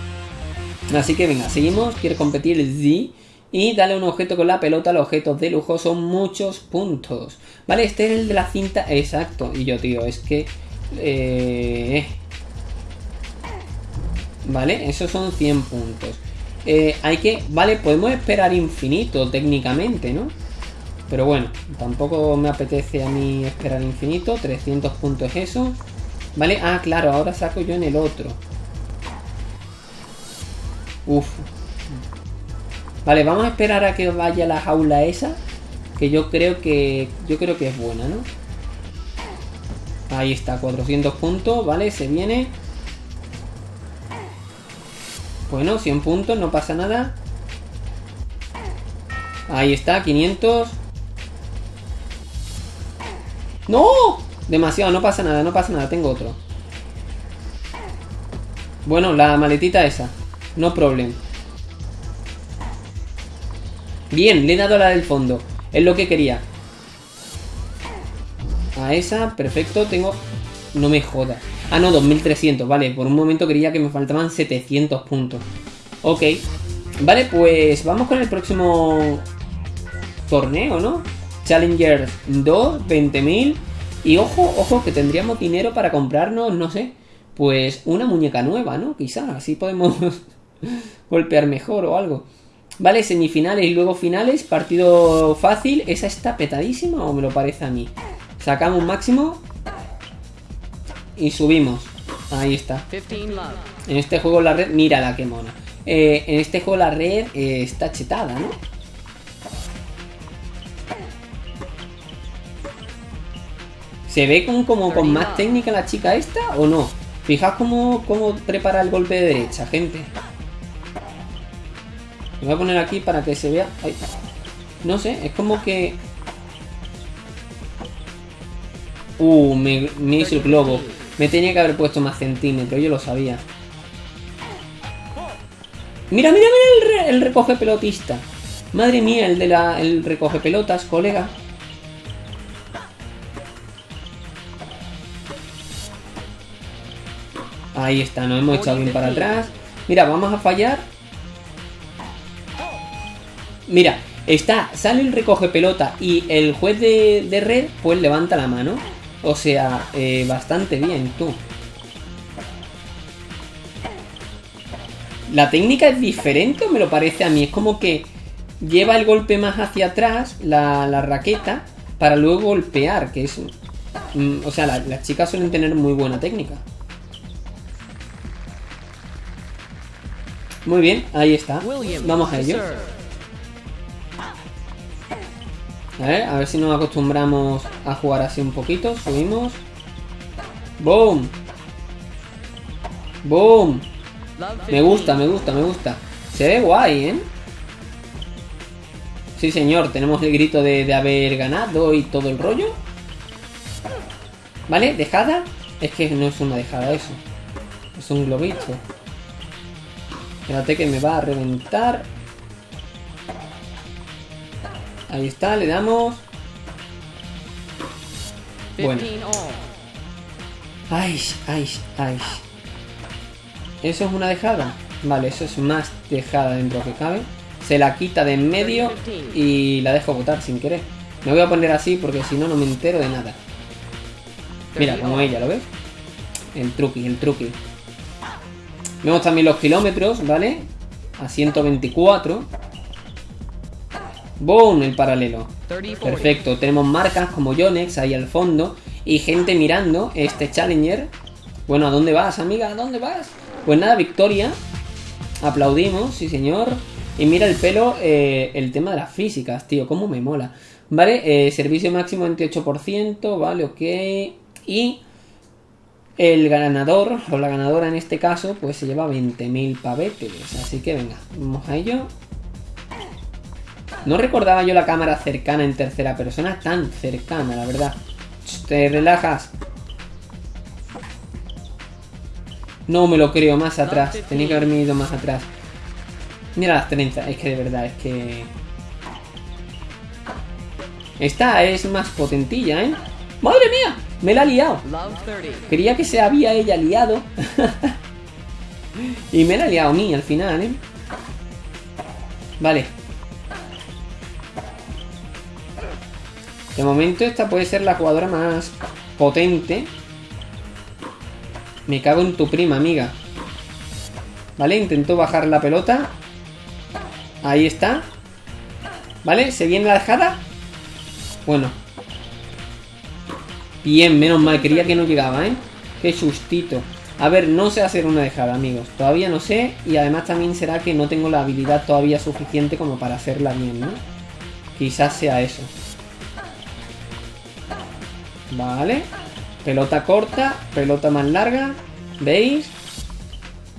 Así que venga, seguimos. Quiere competir Z. Y dale un objeto con la pelota. Los objetos de lujo son muchos puntos. Vale, este es el de la cinta. Exacto. Y yo, tío, es que... Eh... Vale, esos son 100 puntos. Eh, hay que... Vale, podemos esperar infinito técnicamente, ¿no? Pero bueno, tampoco me apetece a mí esperar infinito. 300 puntos es eso. Vale, ah, claro, ahora saco yo en el otro. Uf. Vale, vamos a esperar a que vaya la jaula esa. Que yo creo que. Yo creo que es buena, ¿no? Ahí está, 400 puntos, ¿vale? Se viene. Bueno, 100 puntos, no pasa nada. Ahí está, 500. ¡No! Demasiado, no pasa nada, no pasa nada, tengo otro. Bueno, la maletita esa. No problem. Bien, le he dado la del fondo. Es lo que quería. A esa, perfecto. Tengo... No me jodas. Ah, no, 2300. Vale, por un momento creía que me faltaban 700 puntos. Ok. Vale, pues vamos con el próximo torneo, ¿no? Challenger 2, 20.000. Y ojo, ojo, que tendríamos dinero para comprarnos, no sé, pues una muñeca nueva, ¿no? Quizás, así podemos [laughs] golpear mejor o algo. Vale, semifinales y luego finales, partido fácil. ¿Esa está petadísima o me lo parece a mí? Sacamos máximo y subimos. Ahí está. En este juego la red, mira la que mona. Eh, en este juego la red eh, está chetada, ¿no? ¿Se ve como, como con más técnica la chica esta o no? Fijaos cómo, cómo prepara el golpe de derecha, gente. Lo voy a poner aquí para que se vea. Ay. No sé, es como que. Uh, me, me hizo el globo. Me tenía que haber puesto más centímetros, yo lo sabía. Mira, mira, mira el, re- el recoge pelotista. Madre mía, el de la. el recoge pelotas, colega. Ahí está, nos hemos echado bien para atrás. Mira, vamos a fallar. Mira, está, sale el recoge pelota y el juez de, de red pues levanta la mano. O sea, eh, bastante bien, tú. La técnica es diferente, o me lo parece a mí. Es como que lleva el golpe más hacia atrás, la, la raqueta, para luego golpear, que es... mm, o sea, la- las chicas suelen tener muy buena técnica. Muy bien, ahí está. Vamos a ello. A ver, a ver si nos acostumbramos a jugar así un poquito. Subimos. ¡Boom! ¡Boom! Me gusta, me gusta, me gusta. Se ve guay, ¿eh? Sí, señor, tenemos el grito de, de haber ganado y todo el rollo. ¿Vale? ¿Dejada? Es que no es una dejada eso. Es un globito. Espérate que me va a reventar. Ahí está, le damos. Bueno. Ay, ay, ay. ¿Eso es una dejada? Vale, eso es más dejada dentro que cabe. Se la quita de en medio y la dejo botar sin querer. Me voy a poner así porque si no, no me entero de nada. Mira, como ella, ¿lo ves? El truqui, el truqui. Vemos también los kilómetros, ¿vale? A 124. ¡Boom! El paralelo. Perfecto, tenemos marcas como Yonex ahí al fondo y gente mirando este Challenger. Bueno, ¿a dónde vas, amiga? ¿A dónde vas? Pues nada, victoria. Aplaudimos, sí señor. Y mira el pelo, eh, el tema de las físicas, tío, cómo me mola. Vale, eh, servicio máximo 28%, vale, ok. Y el ganador, o la ganadora en este caso, pues se lleva 20.000 pavetes. Así que venga, vamos a ello. No recordaba yo la cámara cercana en tercera persona, tan cercana, la verdad. Te relajas. No me lo creo, más atrás. Tenía que haberme ido más atrás. Mira las trenzas, es que de verdad, es que... Esta es más potentilla, ¿eh? ¡Madre mía! Me la ha liado. Quería que se había ella liado. [laughs] y me la ha liado a mí al final, ¿eh? Vale. De momento esta puede ser la jugadora más potente. Me cago en tu prima, amiga. Vale, intentó bajar la pelota. Ahí está. Vale, se viene la dejada. Bueno. Bien, menos mal, quería que no llegaba, ¿eh? Qué sustito. A ver, no sé hacer una dejada, amigos. Todavía no sé. Y además también será que no tengo la habilidad todavía suficiente como para hacerla bien, ¿no? Quizás sea eso. Vale. Pelota corta, pelota más larga. ¿Veis?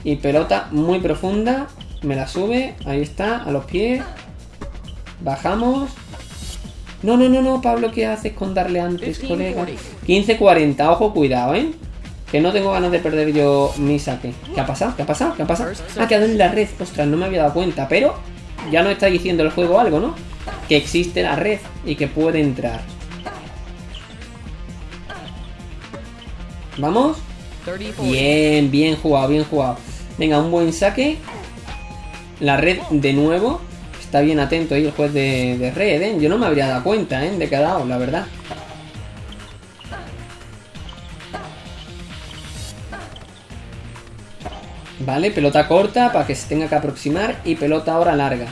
Y pelota muy profunda. Me la sube. Ahí está, a los pies. Bajamos. No, no, no, no, Pablo, ¿qué haces con darle antes, colega? 15-40, ojo, cuidado, ¿eh? Que no tengo ganas de perder yo mi saque. ¿Qué ha pasado? ¿Qué ha pasado? ¿Qué ha pasado? Ha quedado en la red. Ostras, no me había dado cuenta. Pero ya nos está diciendo el juego algo, ¿no? Que existe la red y que puede entrar. ¿Vamos? Bien, bien jugado, bien jugado. Venga, un buen saque. La red de nuevo. Está bien atento ahí el juez de, de red, ¿eh? Yo no me habría dado cuenta, ¿eh? De que ha dado, la verdad. Vale, pelota corta para que se tenga que aproximar y pelota ahora larga.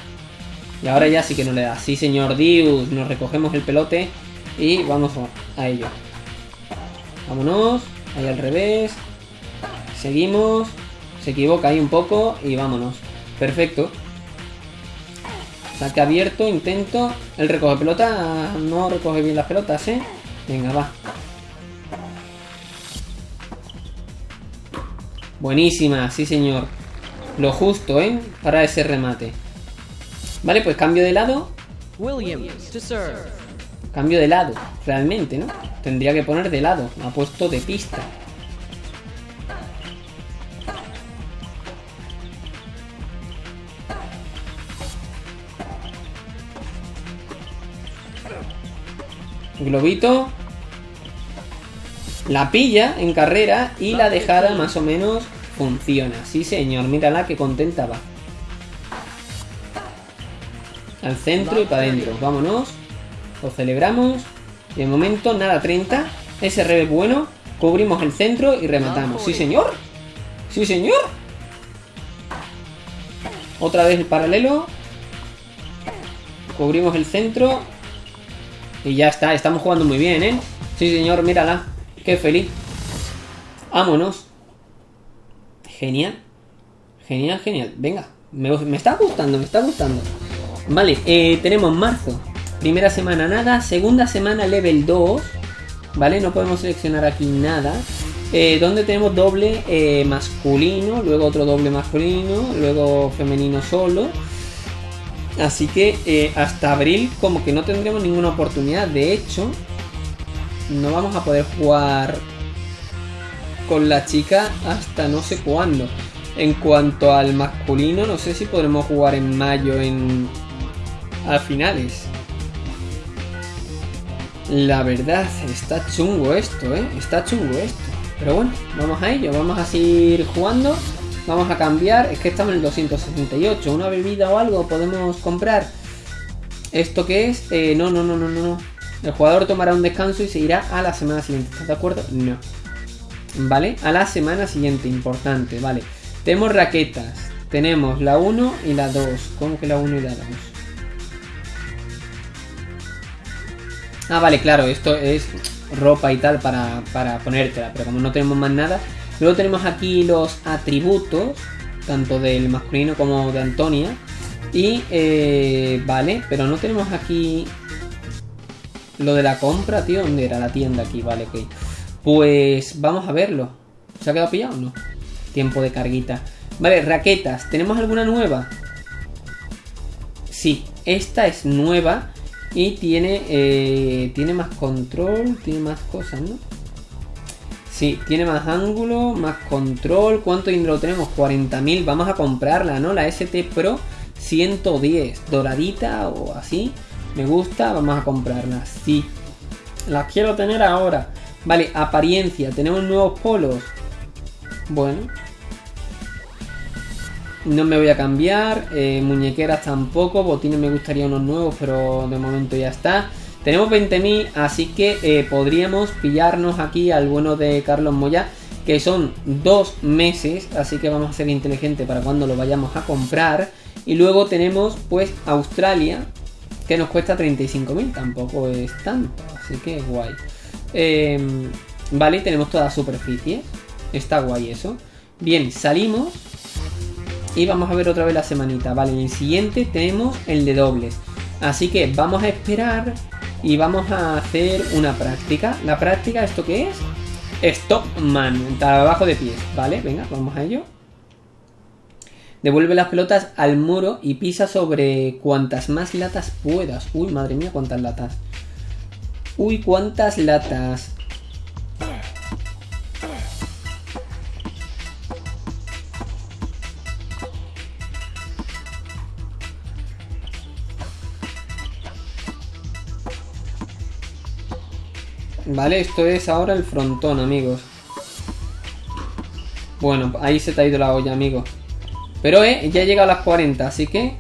Y ahora ya sí que no le da. Sí, señor Dius, nos recogemos el pelote y vamos a ello. Vámonos, ahí al revés. Seguimos. Se equivoca ahí un poco y vámonos. Perfecto. Saque abierto, intento. El recoge pelota no recoge bien las pelotas, ¿eh? Venga, va. Buenísima, sí señor. Lo justo, ¿eh? Para ese remate. Vale, pues cambio de lado. Williams to serve. Cambio de lado, realmente, ¿no? Tendría que poner de lado. Ha puesto de pista. Globito. La pilla en carrera y la dejada más o menos funciona. Sí, señor, mírala que contenta va. Al centro y para adentro. Vámonos. Lo celebramos. Y de momento, nada, 30. Ese revés bueno. Cubrimos el centro y rematamos. Sí, señor. Sí, señor. Otra vez el paralelo. Cubrimos el centro. Y ya está. Estamos jugando muy bien, ¿eh? Sí, señor, mírala. Qué feliz. Vámonos. Genial. Genial, genial. Venga. Me, me está gustando, me está gustando. Vale, eh, tenemos marzo. Primera semana nada. Segunda semana level 2. ¿Vale? No podemos seleccionar aquí nada. Eh, donde tenemos doble eh, masculino. Luego otro doble masculino. Luego femenino solo. Así que eh, hasta abril como que no tendremos ninguna oportunidad. De hecho, no vamos a poder jugar con la chica hasta no sé cuándo. En cuanto al masculino, no sé si podremos jugar en mayo en a finales. La verdad, está chungo esto, ¿eh? Está chungo esto. Pero bueno, vamos a ello, vamos a seguir jugando. Vamos a cambiar, es que estamos en el 268. Una bebida o algo podemos comprar. ¿Esto qué es? Eh, no, no, no, no, no. El jugador tomará un descanso y se irá a la semana siguiente. ¿Estás de acuerdo? No. ¿Vale? A la semana siguiente, importante, vale. Tenemos raquetas. Tenemos la 1 y la 2. ¿Cómo que la 1 y la 2? Ah, vale, claro, esto es ropa y tal para, para ponértela, pero como no tenemos más nada. Luego tenemos aquí los atributos, tanto del masculino como de Antonia. Y, eh, vale, pero no tenemos aquí lo de la compra, tío. ¿Dónde era la tienda aquí? Vale, ok. Pues vamos a verlo. ¿Se ha quedado pillado o no? Tiempo de carguita. Vale, raquetas. ¿Tenemos alguna nueva? Sí, esta es nueva. Y tiene, eh, tiene más control, tiene más cosas, ¿no? Sí, tiene más ángulo, más control. ¿Cuánto dinero tenemos? 40.000. Vamos a comprarla, ¿no? La ST Pro 110. Doradita o así. Me gusta, vamos a comprarla. Sí. Las quiero tener ahora. Vale, apariencia. Tenemos nuevos polos. Bueno. No me voy a cambiar. Eh, muñequeras tampoco. Botines me gustaría unos nuevos, pero de momento ya está. Tenemos 20.000, así que eh, podríamos pillarnos aquí al bueno de Carlos Moya, que son dos meses, así que vamos a ser inteligentes para cuando lo vayamos a comprar. Y luego tenemos pues Australia, que nos cuesta 35.000, tampoco es tanto, así que guay. Eh, vale, tenemos toda superficie, está guay eso. Bien, salimos y vamos a ver otra vez la semanita. Vale, en el siguiente tenemos el de dobles. Así que vamos a esperar y vamos a hacer una práctica. La práctica, ¿esto qué es? Stop man, trabajo de pies, ¿vale? Venga, vamos a ello. Devuelve las pelotas al muro y pisa sobre cuantas más latas puedas. Uy, madre mía, cuántas latas. Uy, cuántas latas. Vale, esto es ahora el frontón, amigos. Bueno, ahí se te ha ido la olla, amigos. Pero, eh, ya llega a las 40, así que...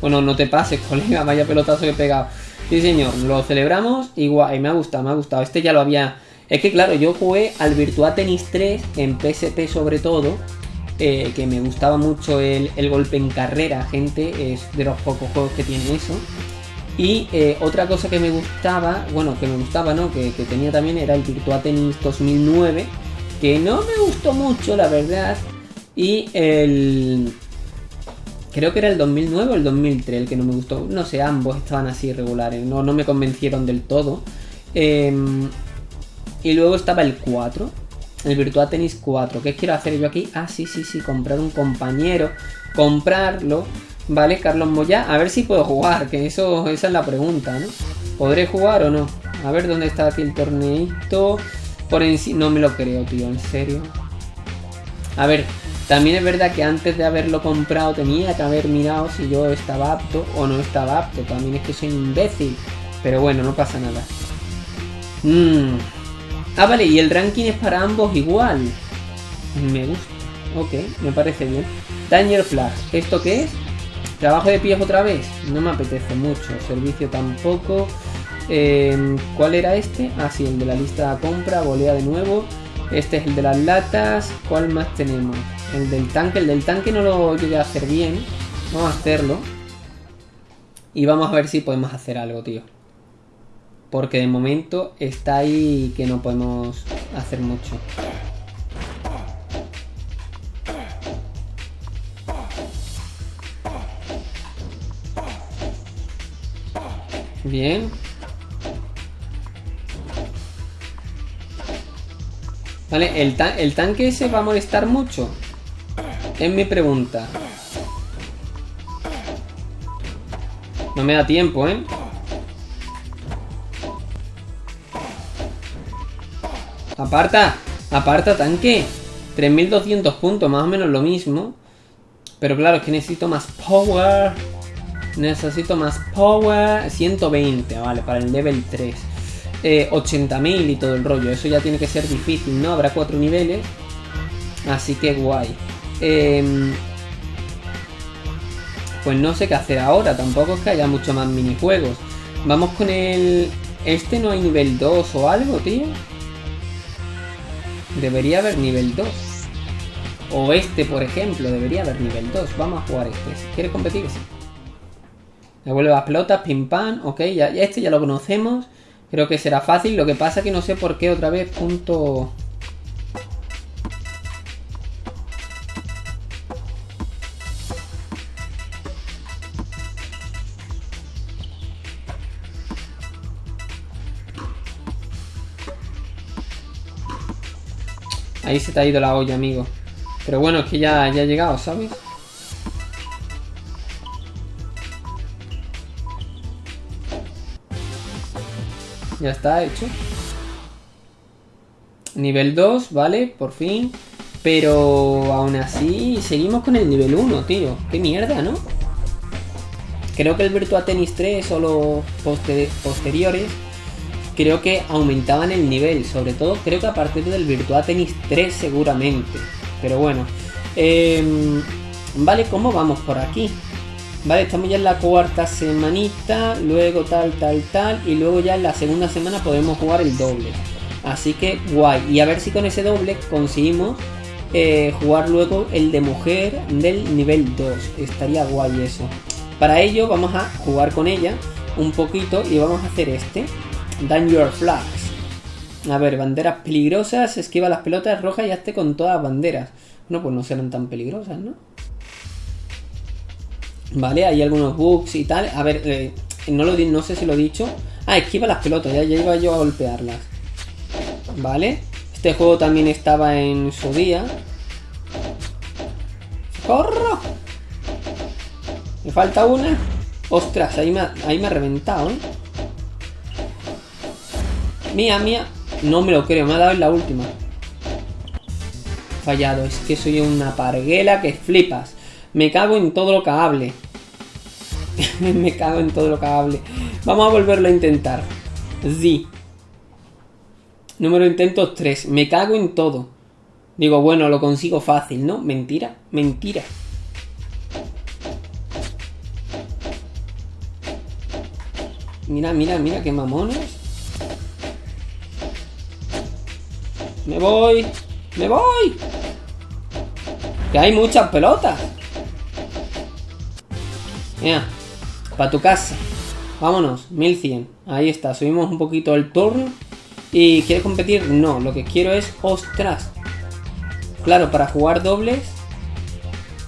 Bueno, no te pases, [laughs] colega, vaya pelotazo que he pegado. Sí, señor, lo celebramos y guay, me ha gustado, me ha gustado. Este ya lo había... Es que, claro, yo jugué al Virtua Tennis 3 en PSP sobre todo. Eh, que me gustaba mucho el, el golpe en carrera, gente. Es de los pocos juegos que tiene eso. Y eh, otra cosa que me gustaba, bueno, que me gustaba, ¿no? Que, que, tenía también era el Virtua Tennis 2009, que no me gustó mucho, la verdad. Y el... Creo que era el 2009 o el 2003 el que no me gustó. No sé, ambos estaban así regulares, no, no me convencieron del todo. Eh, y luego estaba el 4, el Virtua Tennis 4. ¿Qué quiero hacer yo aquí? Ah, sí, sí, sí, comprar un compañero, comprarlo Vale, Carlos Moya. A ver si puedo jugar, que eso esa es la pregunta, ¿no? ¿Podré jugar o no? A ver dónde está aquí el torneito. Por encima. No me lo creo, tío, en serio. A ver, también es verdad que antes de haberlo comprado tenía que haber mirado si yo estaba apto o no estaba apto. También es que soy imbécil. Pero bueno, no pasa nada. Mm. Ah, vale, y el ranking es para ambos igual. Me gusta. Ok, me parece bien. Danger Flag. ¿Esto qué es? ¿Trabajo de pies otra vez? No me apetece mucho. Servicio tampoco. Eh, ¿Cuál era este? Ah, sí, el de la lista de compra. Volea de nuevo. Este es el de las latas. ¿Cuál más tenemos? El del tanque. El del tanque no lo llegué a hacer bien. Vamos a hacerlo. Y vamos a ver si podemos hacer algo, tío. Porque de momento está ahí que no podemos hacer mucho. Bien. Vale, ¿el, ¿el tanque ese va a molestar mucho? Es mi pregunta. No me da tiempo, ¿eh? Aparta, aparta tanque. 3200 puntos, más o menos lo mismo. Pero claro, es que necesito más power. Necesito más power. 120, vale, para el level 3. Eh, 80.000 y todo el rollo. Eso ya tiene que ser difícil, ¿no? Habrá cuatro niveles. Así que guay. Em, pues no sé qué hacer ahora. Tampoco es que haya mucho más minijuegos. Vamos con el... Este no hay nivel 2 o algo, tío. Debería haber nivel 2. O este, por ejemplo, debería haber nivel 2. Vamos a jugar este. ¿Quieres competir? Sí. Devuelve las pelotas, pim pam. Ok, ya, ya este ya lo conocemos. Creo que será fácil. Lo que pasa que no sé por qué otra vez punto... Ahí se te ha ido la olla, amigo. Pero bueno, es que ya, ya ha llegado, ¿sabes? Ya está hecho. Nivel 2, ¿vale? Por fin. Pero aún así seguimos con el nivel 1, tío. Qué mierda, ¿no? Creo que el Virtua Tennis 3 o los poste- posteriores creo que aumentaban el nivel. Sobre todo creo que a partir del Virtua Tennis 3 seguramente. Pero bueno. Em, vale, ¿cómo vamos por aquí? Vale, estamos ya en la cuarta semanita, luego tal, tal, tal, y luego ya en la segunda semana podemos jugar el doble. Así que guay. Y a ver si con ese doble conseguimos eh, jugar luego el de mujer del nivel 2. Estaría guay eso. Para ello vamos a jugar con ella un poquito y vamos a hacer este. Danger Flags. A ver, banderas peligrosas, esquiva las pelotas rojas y hazte con todas las banderas. No, pues no serán tan peligrosas, ¿no? Vale, hay algunos bugs y tal. A ver, eh, no, lo, no sé si lo he dicho. Ah, esquiva las pelotas, ya, ya iba yo a golpearlas. Vale. Este juego también estaba en su día. ¡Corro! Me falta una. Ostras, ahí me, ha- ahí me ha reventado, ¿eh? Mía, mía. No me lo creo, me ha dado en la última. Fallado, es que soy una parguela que flipas. Me cago en todo lo que hable. [laughs] me cago en todo lo que hable. Vamos a volverlo a intentar. Sí. Número de intentos 3. Me cago en todo. Digo, bueno, lo consigo fácil, ¿no? Mentira, mentira. Mira, mira, mira qué mamones. Me voy. Me voy. Que hay muchas pelotas. Mira, para tu casa. Vámonos, 1100. Ahí está, subimos un poquito el turno. ¿Y quieres competir? No, lo que quiero es, ostras. Claro, para jugar dobles.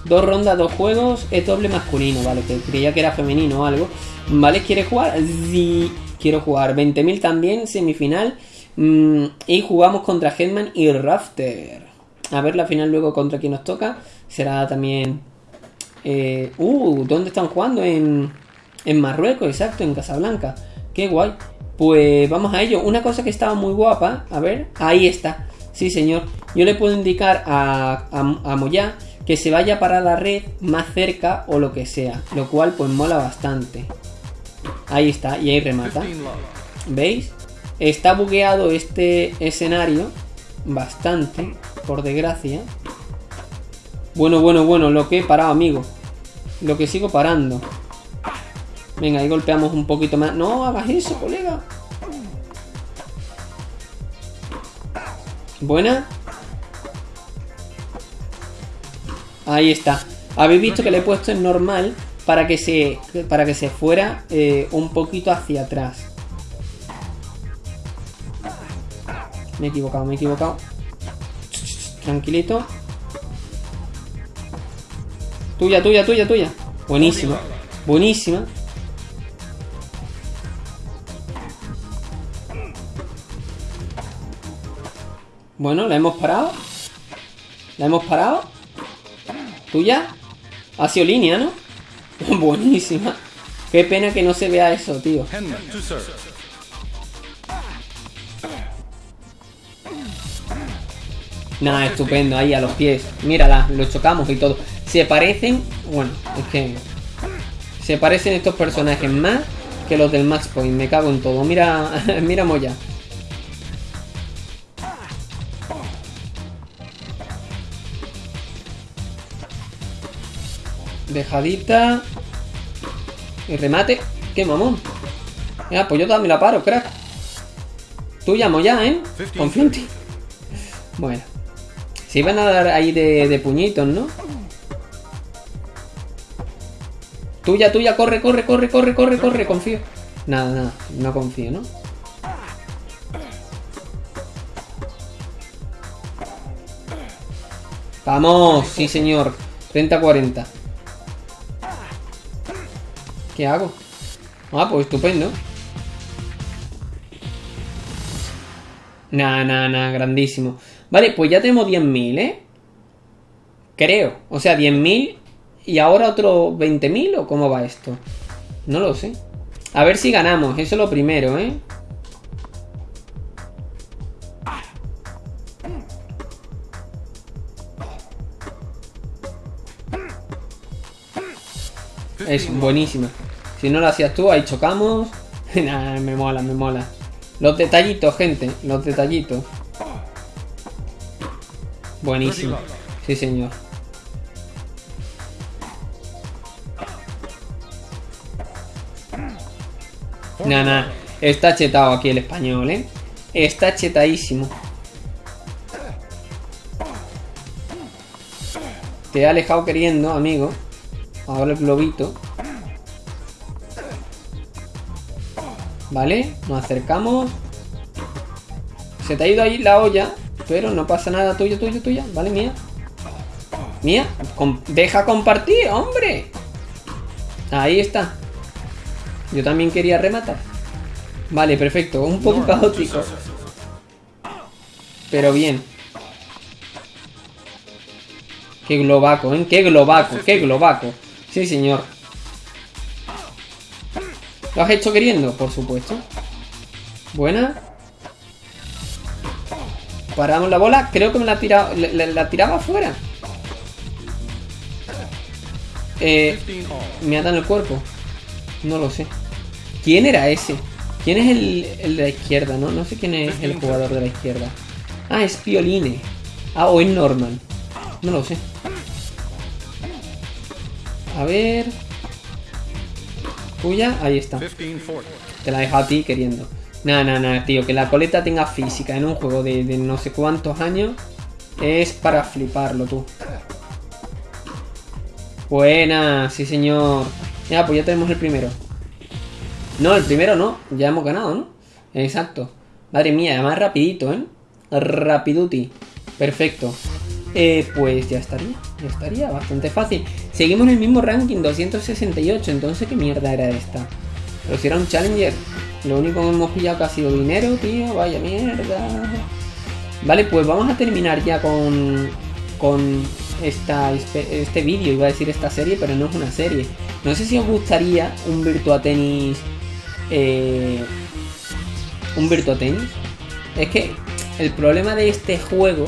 Dos rondas, dos juegos, es doble masculino, vale, que creía que era femenino o algo. Vale, ¿quieres jugar? Sí, quiero jugar. 20.000 también, semifinal. Mm, y jugamos contra Headman y Rafter. A ver la final luego contra quien nos toca. Será también Eh, uh, ¿dónde están jugando? En, en Marruecos, exacto, en Casablanca. Qué guay. Pues vamos a ello. Una cosa que estaba muy guapa, a ver, ahí está. Sí, señor. Yo le puedo indicar a, a, a Moya que se vaya para la red más cerca o lo que sea. Lo cual pues mola bastante. Ahí está, y ahí remata. 15 love. ¿Veis? Está bugueado este escenario bastante, por desgracia. Bueno, bueno, bueno, lo que he parado, amigo. Lo que sigo parando. Venga, ahí golpeamos un poquito más. No hagas eso, colega. Buena. Ahí está. Habéis visto que le he puesto en normal para que se, para que se fuera eh, un poquito hacia atrás. Me he equivocado, me he equivocado. Tranquilito. Tuya, tuya, tuya, tuya. Buenísima. Buenísima. Bueno, la hemos parado. La hemos parado. ¿Tuya? Ha sido línea, ¿no? [laughs] Buenísima. Qué pena que no se vea eso, tío. Nada, estupendo, ahí a los pies. Mírala, lo chocamos y todo. Se parecen. Bueno, es que. Se parecen estos personajes más que los del Max Point. Me cago en todo. Mira, [laughs] mira Moya. Dejadita. Y remate. ¡Qué mamón! Ya, pues yo también la paro, crack. Tú llamo ya, ¿eh? Confío en ti. [laughs] Bueno. Se iban a dar ahí de, de puñitos, ¿no? Tuya, tuya, corre, corre, corre, corre, corre, corre, confío. Nada, nada, no confío, ¿no? Vamos, sí señor. 30-40. ¿Qué hago? Ah, pues estupendo. Nah, nah, nah, grandísimo. Vale, pues ya tenemos 10.000, ¿eh? Creo. O sea, 10.000 y ahora otro 20.000 o cómo va esto. No lo sé. A ver si ganamos, eso es lo primero, ¿eh? Es buenísima. Si no lo hacías tú, ahí chocamos. [laughs] Nah, me mola, me mola. Los detallitos, gente. Los detallitos. Buenísimo. Sí, señor. Nah, nah. Está chetado aquí el español, ¿eh? Está chetadísimo. Te he alejado queriendo, amigo. Ahora el globito. Vale, nos acercamos. Se te ha ido ahí la olla, pero no pasa nada. Tuyo, tuyo, tuya. Vale, mía. Mía, deja compartir, hombre. Ahí está. Yo también quería rematar. Vale, perfecto. Un poco caótico, pero bien. Qué globaco, ¿eh? Qué globaco, qué globaco. Sí, señor. ¿Lo has hecho queriendo? Por supuesto. Buena. Paramos la bola. Creo que me la, tira, la, la- la tiraba afuera. Eh, 15 all. me atan el cuerpo. No lo sé. ¿Quién era ese? ¿Quién es el, el de la izquierda? No, no sé quién es el jugador de la izquierda. Ah, es Pioline. Ah, o es Norman. No lo sé. A ver. Tuya, ahí está. 15 40. Te la dejo a ti queriendo. Nada, nada, nada, tío. Que la coleta tenga física en un juego de, de no sé cuántos años es para fliparlo, tú. Buena, sí, señor. Ya, pues ya tenemos el primero. No, el primero no. Ya hemos ganado, ¿no? Exacto. Madre mía, además rapidito, ¿eh? Rapiduti. Perfecto. Eh, pues ya estaría. Ya estaría, bastante fácil. Seguimos en el mismo ranking, 268. Entonces, ¿qué mierda era esta? Pero si era un challenger. Lo único que hemos pillado que ha sido dinero, tío. Vaya mierda. Vale, pues vamos a terminar ya con. Con esta, este, vídeo, iba a decir esta serie, pero no es una serie. No sé si os gustaría un Virtua Tennis. Eh, un Virtua Tennis. Es que el problema de este juego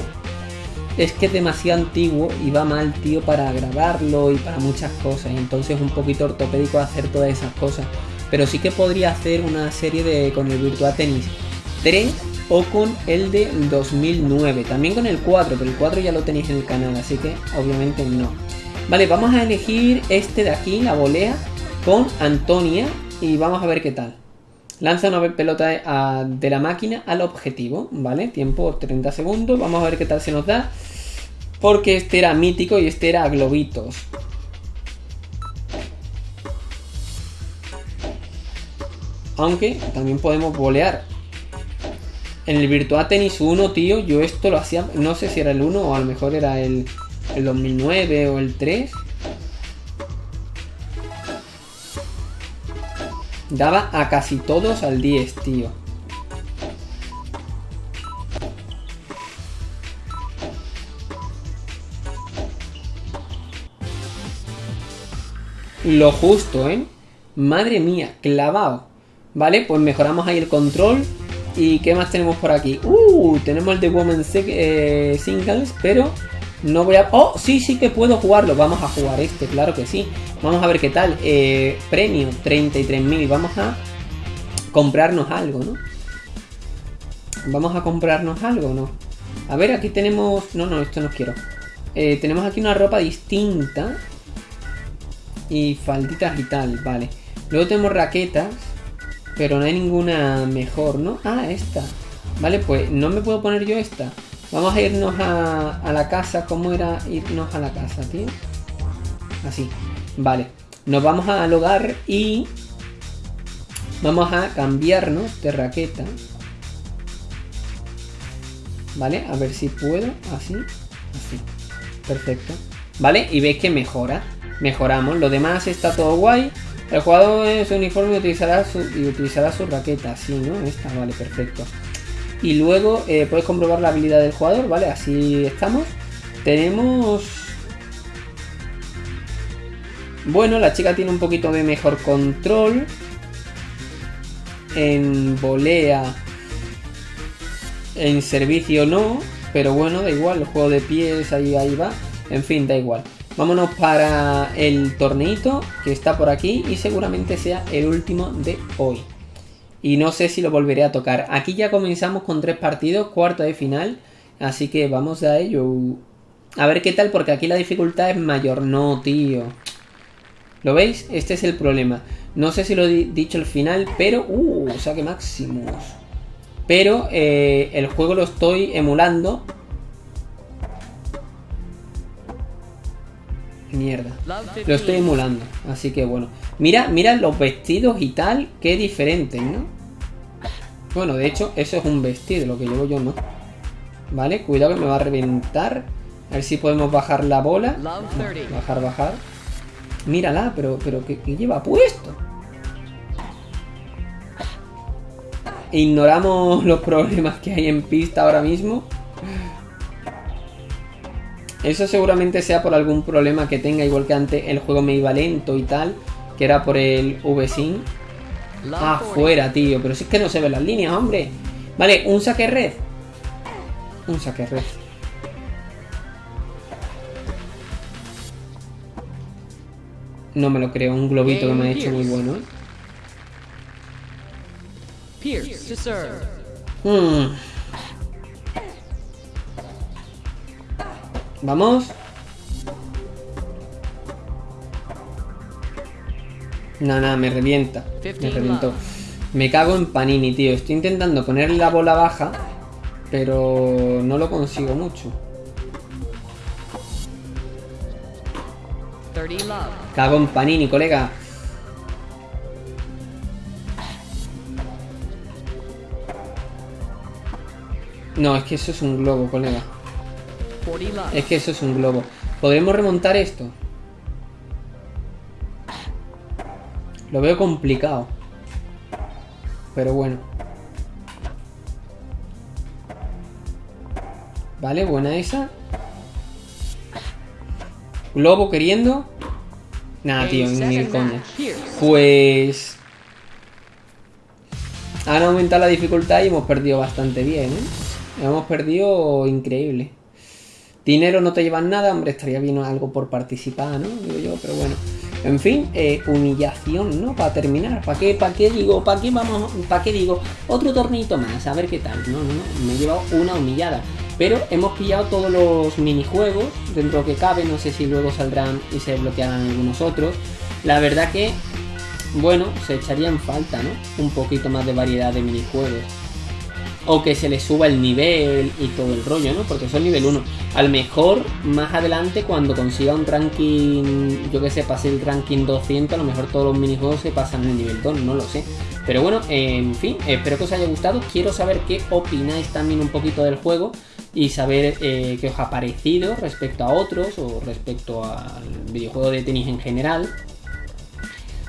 es que es demasiado antiguo y va mal, tío, para grabarlo y para muchas cosas. Entonces es un poquito ortopédico hacer todas esas cosas. Pero sí que podría hacer una serie de con el Virtua Tennis 3 o con el de 2009. También con el 4, pero el 4 ya lo tenéis en el canal, así que obviamente no. Vale, vamos a elegir este de aquí, la volea, con Antonia y vamos a ver qué tal. Lanza una pelota de la máquina al objetivo, ¿vale? Tiempo 30 segundos, vamos a ver qué tal se nos da. Porque este era mítico y este era globitos. Aunque también podemos volear. En el Virtua Tennis 1, tío, yo esto lo hacía, no sé si era el 1 o a lo mejor era el, el 2009 o el 3. Daba a casi todos al 10, tío. Lo justo, ¿eh? Madre mía, clavado. Vale, pues mejoramos ahí el control. ¿Y qué más tenemos por aquí? Uh, tenemos el de Women Sec- eh, Singles, pero no voy a... Oh, sí, sí que puedo jugarlo. Vamos a jugar este, claro que sí. Vamos a ver qué tal. Eh, premio, 33.000. Vamos a comprarnos algo, ¿no? Vamos a comprarnos algo, ¿no? A ver, aquí tenemos... No, no, esto no quiero. Eh, tenemos aquí una ropa distinta. Y falditas y tal, vale. Luego tenemos raquetas. Pero no hay ninguna mejor, ¿no? Ah, esta. Vale, pues no me puedo poner yo esta. Vamos a irnos a, la casa. ¿Cómo era irnos a la casa, tío? Así. Vale. Nos vamos al hogar y... Vamos a cambiarnos de raqueta. Vale, a ver si puedo. Así. Así. Perfecto. Vale, y veis que mejora. Mejoramos. Lo demás está todo guay. El jugador en su uniforme utilizará su, y utilizará su raqueta. Así, ¿no? Esta, vale, perfecto. Y luego eh, puedes comprobar la habilidad del jugador, ¿vale? Así estamos. Tenemos... Bueno, la chica tiene un poquito de mejor control. En volea. En servicio no. Pero bueno, da igual. El juego de pies ahí, ahí va. En fin, da igual. Vámonos para el torneito que está por aquí y seguramente sea el último de hoy. Y no sé si lo volveré a tocar. Aquí ya comenzamos con tres partidos, cuarto de final. Así que vamos a ello. A ver qué tal, porque aquí la dificultad es mayor. No, tío. ¿Lo veis? Este es el problema. No sé si lo he di- dicho al final, pero... ¡Uh! Saque máximos. Pero eh, el juego lo estoy emulando. Mierda. Lo estoy 15. emulando. Así que bueno. Mira, mira los vestidos y tal. Qué diferentes, ¿no? Bueno, de hecho, eso es un vestido. Lo que llevo yo no. Vale, cuidado que me va a reventar. A ver si podemos bajar la bola. Love 30. Bajar, bajar. Mírala, pero, pero ¿qué, qué lleva puesto? Ignoramos los problemas que hay en pista ahora mismo. Eso seguramente sea por algún problema que tenga, igual que antes el juego me iba lento y tal, que era por el VSync. Love Ah, 40. fuera, tío, pero si es que no se ven las líneas, hombre. Vale, un saque red. Un saque red. No me lo creo, un globito que me ha hecho muy bueno. Pierce to serve. Hmm. Vamos. No, no, me revienta. Me 15 reventó. Me cago en Panini, tío. Estoy intentando ponerle la bola baja, pero no lo consigo mucho. 30 love. Cago en Panini, colega. No, es que eso es un globo, colega. 40 love. Es que eso es un globo. ¿Podremos remontar esto? Lo veo complicado. Pero bueno. Vale, buena esa. Globo queriendo. Nada, tío, ni set, coña. Pues. Han aumentado la dificultad y hemos perdido bastante bien, ¿eh? Hemos perdido increíble. Dinero no te llevan nada, hombre, estaría bien algo por participar, ¿no? Digo yo, pero bueno. En fin, eh, humillación, ¿no? Para terminar. ¿Para qué, para qué digo? ¿Para qué vamos? ¿Para qué digo? Otro tornito más, a ver qué tal. No, no, no. Me he llevado una humillada. Pero hemos pillado todos los minijuegos dentro que cabe. No sé si luego saldrán y se bloquearán algunos otros. La verdad que, bueno, se echaría en falta, ¿no? Un poquito más de variedad de minijuegos o que se le suba el nivel y todo el rollo, ¿no? Porque son nivel 1. A lo mejor más adelante cuando consiga un ranking, yo que sé, pase el ranking 200, a lo mejor todos los minijuegos se pasan en el nivel 2, no lo sé. Pero bueno, en fin, espero que os haya gustado. Quiero saber qué opináis también un poquito del juego y saber eh, qué os ha parecido respecto a otros o respecto al videojuego de tenis en general.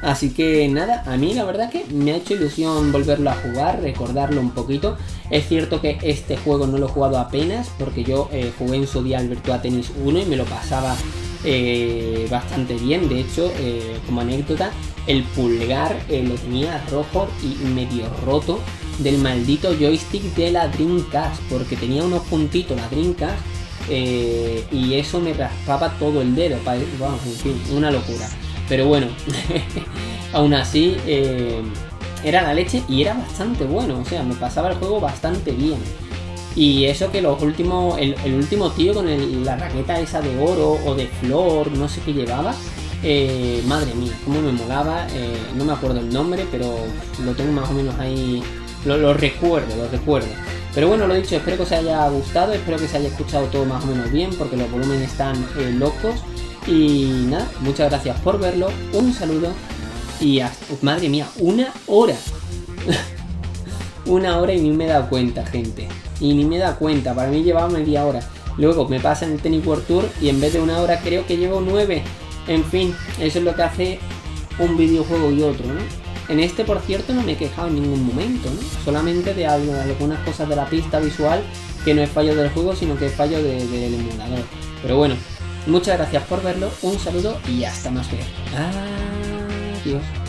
Así que nada, a mí la verdad que me ha hecho ilusión volverlo a jugar, recordarlo un poquito. Es cierto que este juego no lo he jugado apenas, porque yo eh, jugué en su día al Virtua Tennis 1 y me lo pasaba eh, bastante bien. De hecho, eh, como anécdota, el pulgar lo tenía rojo y medio roto del maldito joystick de la Dreamcast, porque tenía unos puntitos la Dreamcast y eso me raspaba todo el dedo. Vamos, en fin, una locura. Pero bueno, [laughs] aún así eh, era la leche y era bastante bueno. O sea, me pasaba el juego bastante bien. Y eso que los últimos, el, último tío con la raqueta esa de oro o de flor, no sé qué llevaba. eh, madre mía, cómo me molaba. eh, no me acuerdo el nombre, pero lo tengo más o menos ahí. Lo, recuerdo, lo recuerdo. Pero bueno, lo dicho, espero que os haya gustado, espero que se haya escuchado todo más o menos bien, porque los volúmenes están locos. Y nada, muchas gracias por verlo, un saludo y hasta, madre mía, una hora. [laughs] una hora y ni me he dado cuenta, gente. Y ni me he dado cuenta, para mí llevaba media hora. Luego me pasa en el Tennis World Tour y en vez de una hora creo que llevo nueve. En fin, eso es lo que hace un videojuego y otro, ¿no? En este, por cierto, no me he quejado en ningún momento, ¿no? Solamente de de algunas cosas de la pista visual que no es fallo del juego, sino que es fallo de- del emulador. Pero bueno, muchas gracias por verlo, un saludo y hasta más ver. Adiós.